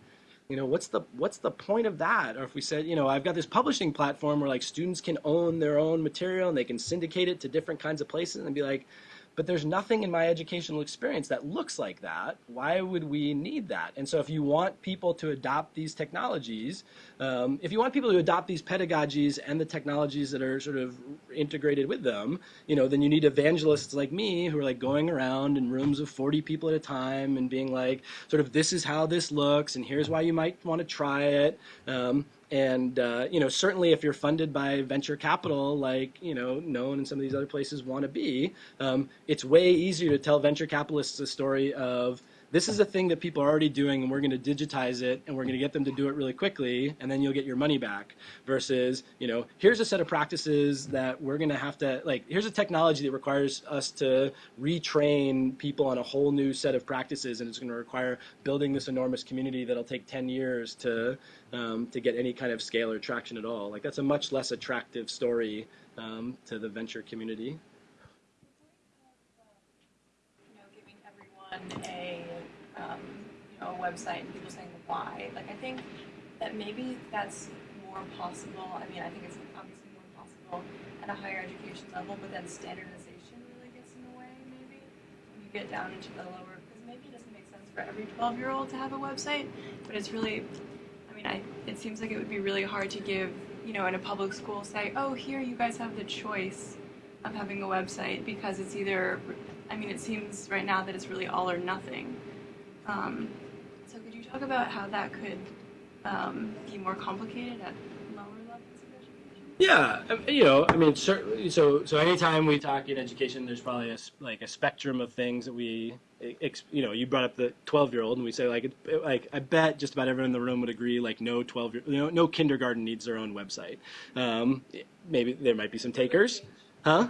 You know, what's the what's the point of that? Or if we said, you know, I've got this publishing platform where like students can own their own material and they can syndicate it to different kinds of places and be like, but there's nothing in my educational experience that looks like that. Why would we need that? And so if you want people to adopt these technologies, um, if you want people to adopt these pedagogies and the technologies that are sort of integrated with them, you know, then you need evangelists like me who are like going around in rooms of 40 people at a time and being like, sort of, this is how this looks, and here's why you might want to try it. Um, and uh, you know, certainly if you're funded by venture capital, like you know, known in some of these other places want to be, um, it's way easier to tell venture capitalists a story of this is a thing that people are already doing and we're going to digitize it and we're going to get them to do it really quickly and then you'll get your money back versus you know here's a set of practices that we're going to have to like here's a technology that requires us to retrain people on a whole new set of practices and it's going to require building this enormous community that'll take 10 years to um, to get any kind of scale or traction at all. Like that's a much less attractive story um, to the venture community. Everyone a um, you know, a website and people saying why. Like I think that maybe that's more possible. I mean, I think it's obviously more possible at a higher education level, but then standardization really gets in the way. Maybe when you get down into the lower, because maybe it doesn't make sense for every 12 year old to have a website, but it's really. I mean, I, it seems like it would be really hard to give, you know, in a public school, say, oh, here you guys have the choice of having a website because it's either, I mean, it seems right now that it's really all or nothing. Um, so could you talk about how that could um, be more complicated at lower levels of education? Yeah, um, you know, I mean, certainly. So, so anytime we talk in education, there's probably a like a spectrum of things that we, you know, you brought up the 12 year old, and we say like, like I bet just about everyone in the room would agree, like no 12 year, you know, no kindergarten needs their own website. Um, maybe there might be some takers, huh?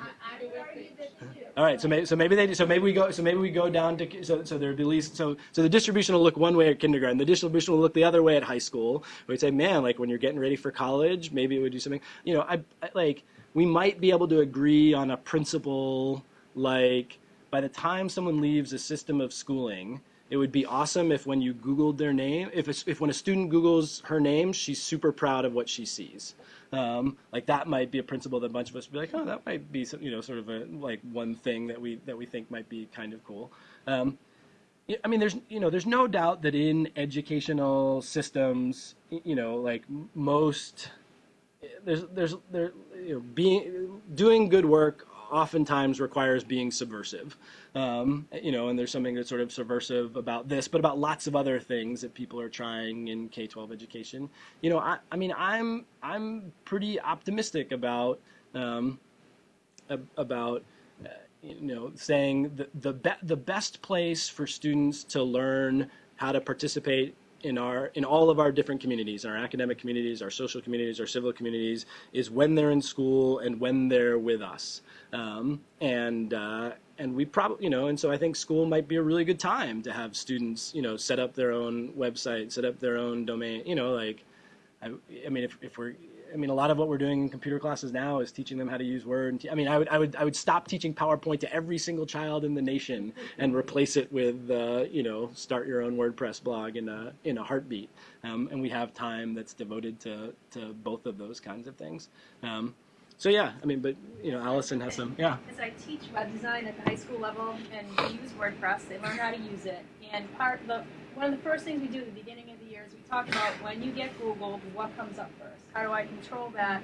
All right, so maybe so maybe they so maybe we go so maybe we go down to so so there'd be least so so the distribution will look one way at kindergarten, the distribution will look the other way at high school. We'd say, man, like when you're getting ready for college, maybe it would do something. You know, I, I like we might be able to agree on a principle like by the time someone leaves a system of schooling, it would be awesome if when you Googled their name, if, if when a student Googles her name, she's super proud of what she sees. Um, like that might be a principle that a bunch of us would be like, oh, that might be some, you know sort of a like one thing that we that we think might be kind of cool. Um, I mean, there's you know there's no doubt that in educational systems, you know, like most there's there's there you know being doing good work oftentimes requires being subversive. Um, you know, and there's something that's sort of subversive about this, but about lots of other things that people are trying in K-12 education. You know, I, I mean, I'm I'm pretty optimistic about um, about uh, you know saying the the, be- the best place for students to learn how to participate in our in all of our different communities, in our academic communities, our social communities, our civil communities, is when they're in school and when they're with us. Um, and uh, and we probably you know and so I think school might be a really good time to have students you know set up their own website, set up their own domain. You know, like I, I mean if if we're I mean, a lot of what we're doing in computer classes now is teaching them how to use Word. I mean, I would, I would, I would stop teaching PowerPoint to every single child in the nation and replace it with, uh, you know, start your own WordPress blog in a in a heartbeat. Um, and we have time that's devoted to to both of those kinds of things. Um, so yeah, I mean, but you know, Allison has some, yeah. As I teach web design at the high school level and we use WordPress, they learn how to use it. And part the one of the first things we do at the beginning is we talk about when you get Googled, what comes up first. How do I control that?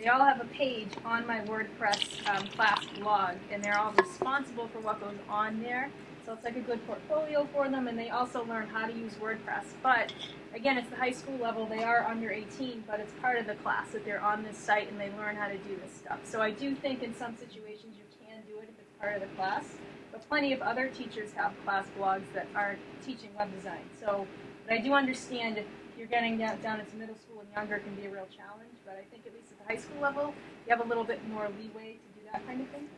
They all have a page on my WordPress um, class blog, and they're all responsible for what goes on there. So it's like a good portfolio for them, and they also learn how to use WordPress. But again, it's the high school level. They are under 18, but it's part of the class that they're on this site and they learn how to do this stuff. So I do think in some situations you can do it if it's part of the class. But plenty of other teachers have class blogs that aren't teaching web design. So, but I do understand if you're getting down, down into middle school and younger, it can be a real challenge. But I think at least at the high school level, you have a little bit more leeway to do that kind of thing.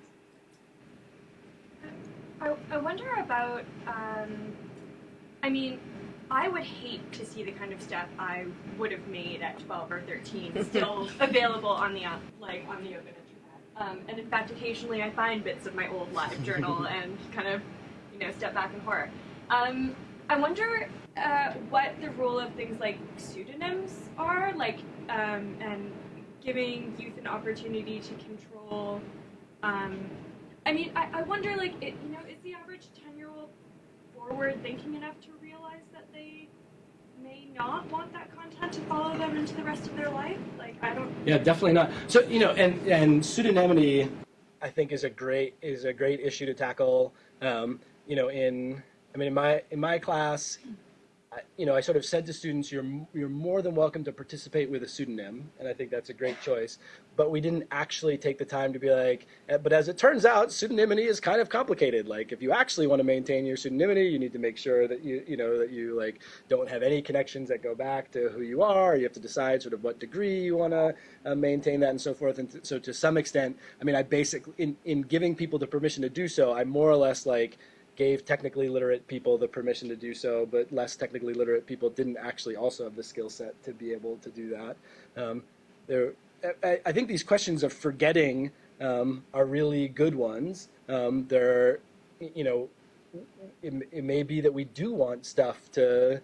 I, I wonder about. Um, I mean, I would hate to see the kind of stuff I would have made at 12 or 13 still available on the like on the open internet. Um, and in fact, occasionally I find bits of my old live journal and kind of, you know, step back in horror. Um, I wonder uh, what the role of things like pseudonyms are, like, um, and giving youth an opportunity to control. Um, I mean, I, I wonder, like, it, you know, is the average 10 year old forward thinking enough to realize that they may not want that content to follow them into the rest of their life? Like, I don't. Yeah, definitely not. So you know, and and pseudonymity, I think, is a great is a great issue to tackle. Um, you know, in I mean, in my in my class, I, you know, I sort of said to students, you're you're more than welcome to participate with a pseudonym, and I think that's a great choice. But we didn't actually take the time to be like, eh, but as it turns out, pseudonymity is kind of complicated. Like, if you actually want to maintain your pseudonymity, you need to make sure that you you know that you like don't have any connections that go back to who you are. You have to decide sort of what degree you want to uh, maintain that and so forth. And so, to some extent, I mean, I basically in in giving people the permission to do so, I more or less like gave technically literate people the permission to do so, but less technically literate people didn't actually also have the skill set to be able to do that. Um, there, I, I think these questions of forgetting um, are really good ones. Um, there, you know, it, it may be that we do want stuff to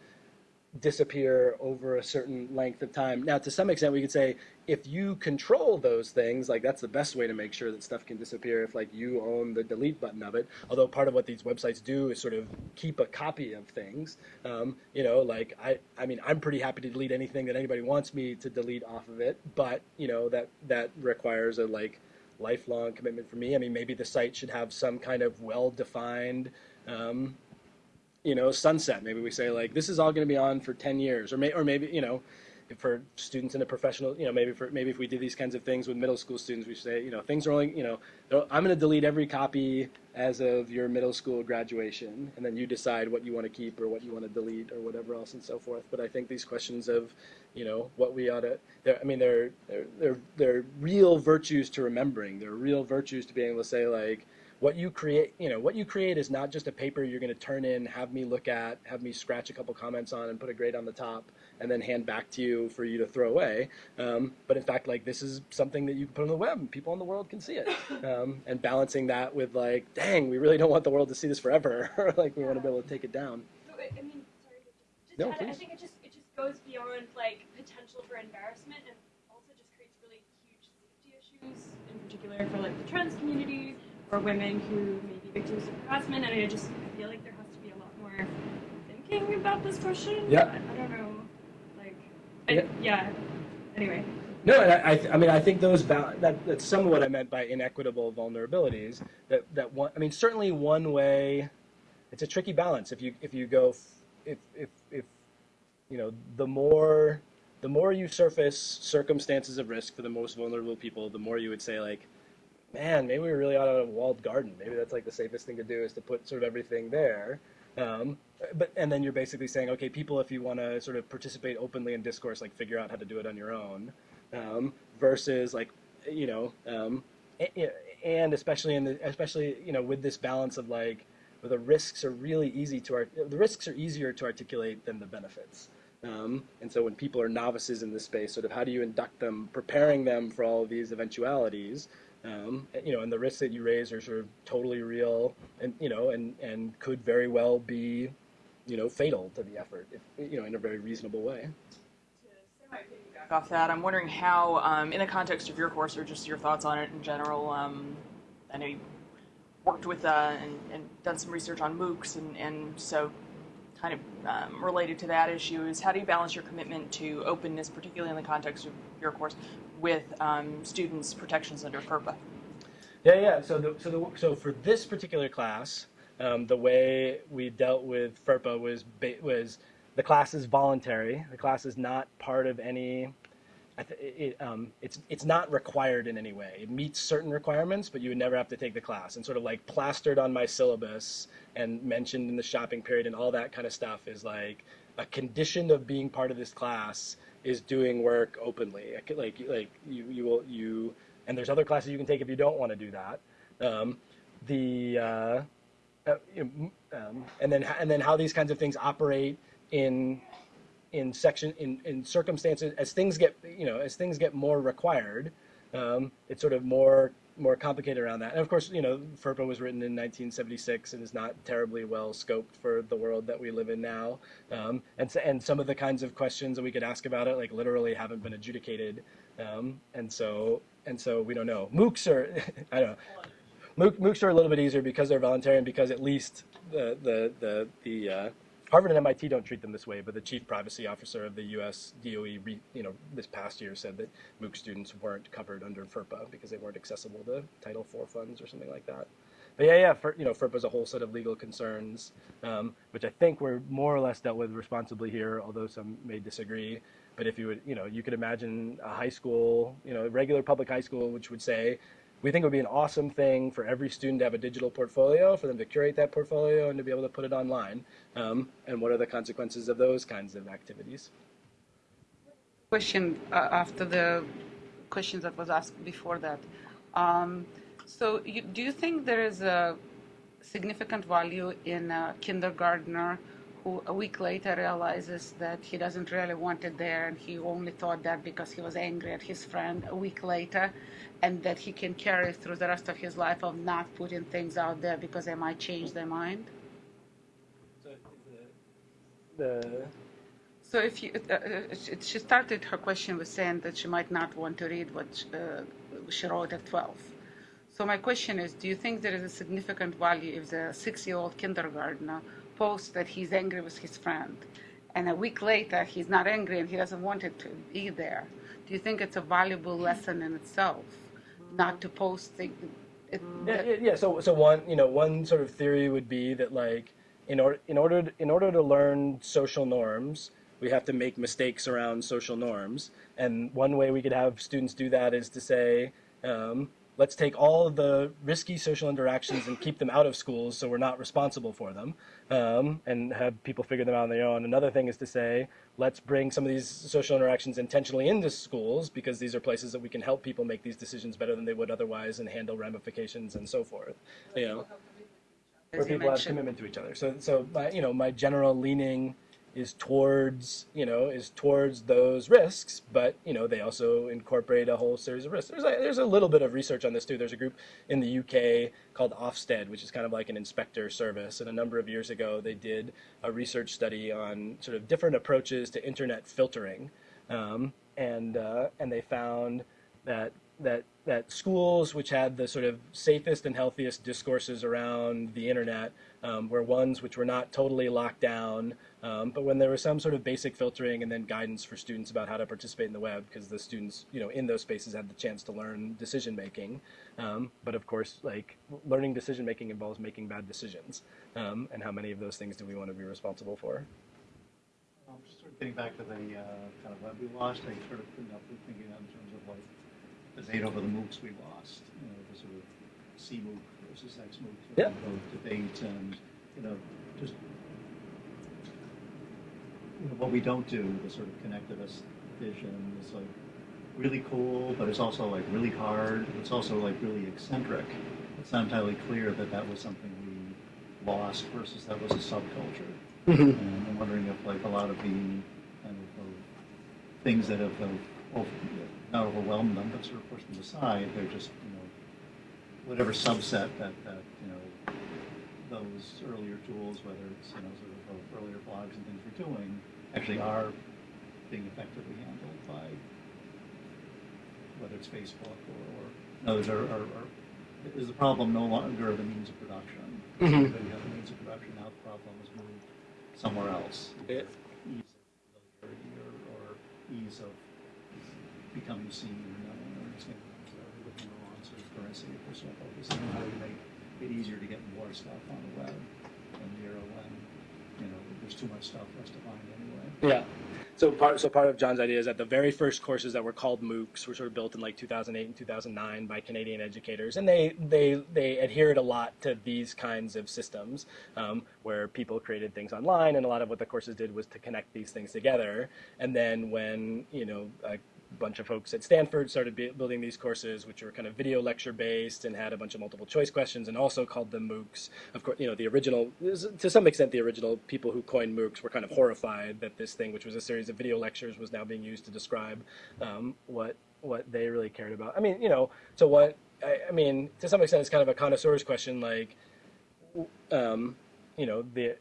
disappear over a certain length of time. Now, to some extent, we could say if you control those things, like that's the best way to make sure that stuff can disappear if like you own the delete button of it. Although part of what these websites do is sort of keep a copy of things. Um, you know, like I, I mean, I'm pretty happy to delete anything that anybody wants me to delete off of it, but you know that that requires a like lifelong commitment for me. I mean, maybe the site should have some kind of well-defined um, you know, sunset. Maybe we say like this is all going to be on for 10 years, or may, or maybe you know, for students in a professional, you know, maybe for maybe if we did these kinds of things with middle school students, we say you know things are only you know I'm going to delete every copy as of your middle school graduation, and then you decide what you want to keep or what you want to delete or whatever else and so forth. But I think these questions of you know what we ought to, I mean, they're they're they're they're real virtues to remembering. They're real virtues to being able to say like what you create you know what you create is not just a paper you're going to turn in have me look at have me scratch a couple comments on and put a grade on the top and then hand back to you for you to throw away. Um, but in fact like this is something that you can put on the web and people in the world can see it. Um, and balancing that with like dang we really don't want the world to see this forever. Like we want to be able to take it down. So, I I mean, sorry, but just, just No, to add, I think it just it just goes beyond like potential for embarrassment and also just creates really huge safety issues, in particular for like the trans community or women who may be victims of harassment. And I just I feel like there has to be a lot more thinking about this question. Yeah. I, I don't know, like, I, Yeah. yeah. Anyway. No, and I, I, th- I mean, I think those that that's some of what I meant by inequitable vulnerabilities. That that one, I mean, certainly one way. It's a tricky balance. If you if you go, f- if if if, you know, the more the more you surface circumstances of risk for the most vulnerable people, the more you would say like, man, maybe we really ought to have a walled garden. Maybe that's like the safest thing to do is to put sort of everything there. Um, but and then you're basically saying, okay, people, if you want to sort of participate openly in discourse, like figure out how to do it on your own, um, versus like, you know, um, and especially in the especially you know with this balance of like, where the risks are really easy to art- the risks are easier to articulate than the benefits. Um, and so when people are novices in this space, sort of how do you induct them, preparing them for all of these eventualities? Um, you know, and the risks that you raise are sort of totally real, and you know, and and could very well be, you know, fatal to the effort, if, you know, in a very reasonable way. Off that, I'm wondering how, um, in the context of your course or just your thoughts on it in general, um, I know you worked with uh, and, and done some research on MOOCs, and, and so kind of um, related to that issue is how do you balance your commitment to openness, particularly in the context of your course, with um, students' protections under FERPA? Yeah, yeah. So, the, so, the, so for this particular class, um, the way we dealt with FERPA was was the class is voluntary. The class is not part of any. It, um, it's it's not required in any way. It meets certain requirements, but you would never have to take the class. And sort of like plastered on my syllabus and mentioned in the shopping period and all that kind of stuff is like a condition of being part of this class is doing work openly. Like like, you you will you and there's other classes you can take if you don't want to do that. Um, the uh, uh, um, and then and then how these kinds of things operate in in section in, in circumstances as things get you know as things get more required um, it's sort of more more complicated around that. And of course you know FERPA was written in 1976 and is not terribly well scoped for the world that we live in now. Um, and and some of the kinds of questions that we could ask about it like literally haven't been adjudicated. Um, and so and so we don't know. MOOCs are I don't know. MOOCs are a little bit easier because they're voluntary and because at least the the the, the uh, Harvard and MIT don't treat them this way, but the chief privacy officer of the U.S. DOE, re, you know, this past year said that MOOC students weren't covered under FERPA because they weren't accessible to Title IV funds or something like that. But yeah, yeah, for, you know, FERPA is a whole set of legal concerns, um, which I think were more or less dealt with responsibly here, although some may disagree. But if you would, you know, you could imagine a high school, you know, a regular public high school, which would say, we think it would be an awesome thing for every student to have a digital portfolio, for them to curate that portfolio and to be able to put it online. Um, and what are the consequences of those kinds of activities? question uh, after the question that was asked before that. Um, so, you, do you think there is a significant value in a kindergartner who a week later realizes that he doesn't really want it there and he only thought that because he was angry at his friend a week later and that he can carry through the rest of his life of not putting things out there because they might change their mind? So the, So if you, uh, uh, she- she started her question with saying that she might not want to read what uh, she wrote at 12. So my question is, do you think there is a significant value if the six-year-old kindergartner posts that he's angry with his friend, and a week later he's not angry and he doesn't want it to be there? Do you think it's a valuable lesson in itself, not to post things? Yeah, yeah. So, so one, you know, one sort of theory would be that like, in order, in order, to, in order to learn social norms, we have to make mistakes around social norms. And one way we could have students do that is to say, um, let's take all of the risky social interactions and keep them out of schools so we're not responsible for them um, and have people figure them out on their own. Another thing is to say, let's bring some of these social interactions intentionally into schools because these are places that we can help people make these decisions better than they would otherwise and handle ramifications and so forth. You know, where people have commitment to each other. So, so my, you know, my general leaning is towards, you know, is towards those risks, but you know, they also incorporate a whole series of risks. There's a, there's a little bit of research on this too. There's a group in the UK called Ofsted, which is kind of like an inspector service, and a number of years ago they did a research study on sort of different approaches to internet filtering, um, and uh, and they found that that that schools which had the sort of safest and healthiest discourses around the internet um, were ones which were not totally locked down, um, but when there was some sort of basic filtering and then guidance for students about how to participate in the web, because the students, you know, in those spaces had the chance to learn decision making. Um, but of course, like learning decision making involves making bad decisions, um, and how many of those things do we want to be responsible for? Um, just sort of getting back to the uh, kind of web we lost, I sort of couldn't help but thinking in terms of like the debate over the MOOCs we lost, you know, the sort of C MOOC versus X MOOC, Yeah. debate, and you know, just you know, what we don't do, the sort of connectivist vision is like really cool, but it's also like really hard. It's also like really eccentric. It's not entirely clear that that was something we lost versus that was a subculture. Mhm. And I'm wondering if like a lot of the kind of uh, things that have uh, not overwhelmed them, but sort of pushed them aside, they're just, you know, whatever subset that, that, you know, those earlier tools, whether it's, you know, sort of uh, earlier blogs and things we're doing, actually are being effectively handled by, whether it's Facebook or, or others are, are, are, is the problem no longer the means of production? Mhm. Have the means of production, now the problem is moved somewhere else. Yeah. Ease of or, or ease of becoming seen or known or understanding. So we're looking the wrong sort of currency if we're still focusing on how do we make it easier to get more stuff on the web in the era when, you know, there's too much stuff for us to find anyway. Yeah. So part so part of John's idea is that the very first courses that were called MOOCs were sort of built in like 2008 and 2009 by Canadian educators, and they they they adhered a lot to these kinds of systems um, where people created things online, and a lot of what the courses did was to connect these things together. And then when you know a bunch of folks at Stanford started bu- building these courses, which were kind of video lecture based and had a bunch of multiple choice questions, and also called them MOOCs. Of course, you know the original, to some extent, the original people who coined MOOCs were kind of horrified that this thing, which was a series of video lectures, was now being used to describe um, what what they really cared about. I mean, you know, so what? I, I mean, to some extent, it's kind of a connoisseur's question, like, um, you know, the.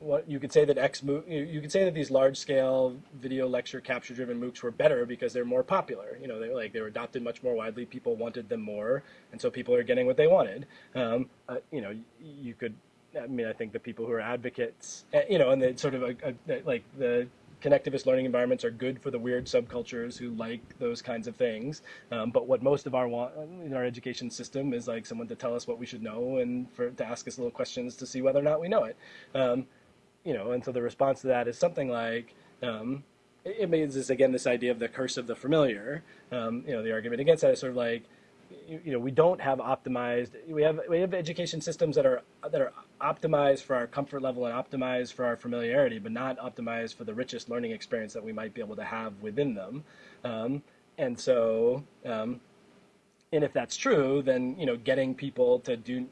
What you could say that X MOOC, you, could say that these large scale video lecture capture driven MOOCs were better because they're more popular. You know, they like they were adopted much more widely. People wanted them more, and so people are getting what they wanted. Um, uh, you know, you could. I mean, I think the people who are advocates, uh, you know, and the sort of a, a, like the connectivist learning environments are good for the weird subcultures who like those kinds of things. Um, but what most of our want in our education system is like someone to tell us what we should know and for to ask us little questions to see whether or not we know it. Um, you know, and so the response to that is something like, um, it, means this again this idea of the curse of the familiar. Um, you know, the argument against that is sort of like, you, you know, we don't have optimized. We have we have education systems that are that are optimized for our comfort level and optimized for our familiarity, but not optimized for the richest learning experience that we might be able to have within them. Um, and so, um, and if that's true, then you know, getting people to do,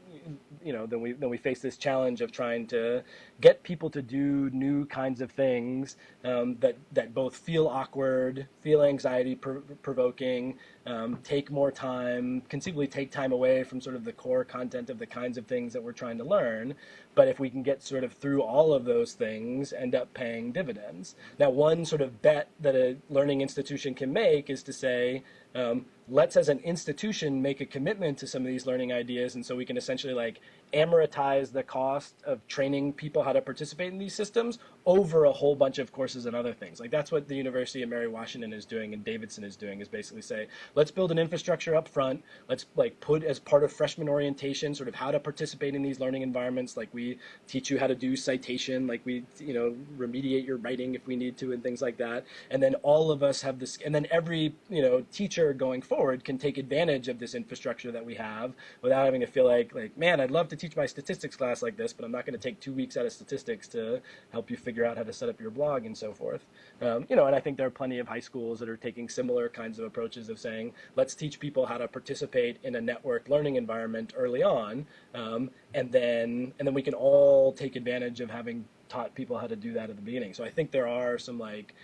you know, then we then we face this challenge of trying to get people to do new kinds of things um, that that both feel awkward, feel anxiety provoking, um, take more time, conceivably take time away from sort of the core content of the kinds of things that we're trying to learn. But if we can get sort of through all of those things, end up paying dividends. Now, one sort of bet that a learning institution can make is to say, um, let's as an institution make a commitment to some of these learning ideas and so we can essentially like amortize the cost of training people how to participate in these systems over a whole bunch of courses and other things. Like that's what the university of mary washington is doing and davidson is doing is basically say let's build an infrastructure up front. Let's like put as part of freshman orientation sort of how to participate in these learning environments. Like we teach you how to do citation. Like we you know remediate your writing if we need to and things like that. And then all of us have this and then every you know teacher going forward can take advantage of this infrastructure that we have without having to feel like like man i'd love to teach my statistics class like this but i'm not going to take two weeks out of statistics to help you figure out how to set up your blog and so forth. Um, you know and i think there are plenty of high schools that are taking similar kinds of approaches of saying let's teach people how to participate in a network learning environment early on um, and then and then we can all take advantage of having taught people how to do that at the beginning. So i think there are some like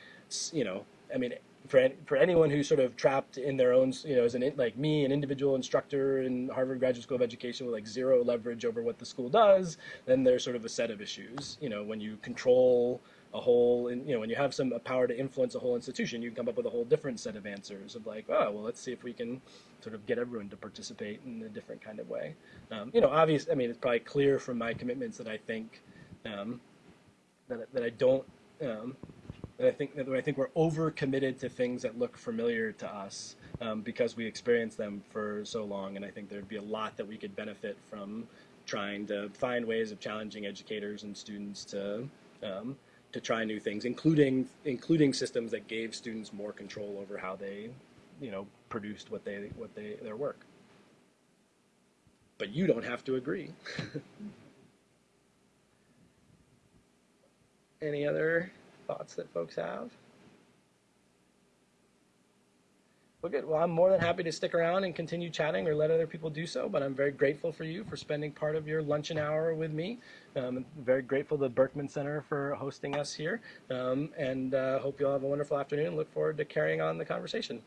you know i mean for for anyone who's sort of trapped in their own, you know, as an like me, an individual instructor in Harvard Graduate School of Education with like zero leverage over what the school does, then there's sort of a set of issues. You know, when you control a whole, you know, when you have some power to influence a whole institution, you can come up with a whole different set of answers of like, oh, well, let's see if we can sort of get everyone to participate in a different kind of way. Um, you know, obviously, I mean, it's probably clear from my commitments that I think um, that that I don't. Um, I think that I think we're overcommitted to things that look familiar to us um, because we experience them for so long, and I think there'd be a lot that we could benefit from trying to find ways of challenging educators and students to um, to try new things, including including systems that gave students more control over how they, you know, produced what they what they their work. But you don't have to agree. Any other thoughts that folks have? Well, good. Well, I'm more than happy to stick around and continue chatting or let other people do so, but I'm very grateful for you for spending part of your luncheon hour with me. Um, I'm very grateful to the Berkman Center for hosting us here, um, and uh, hope you all have a wonderful afternoon. Look forward to carrying on the conversation.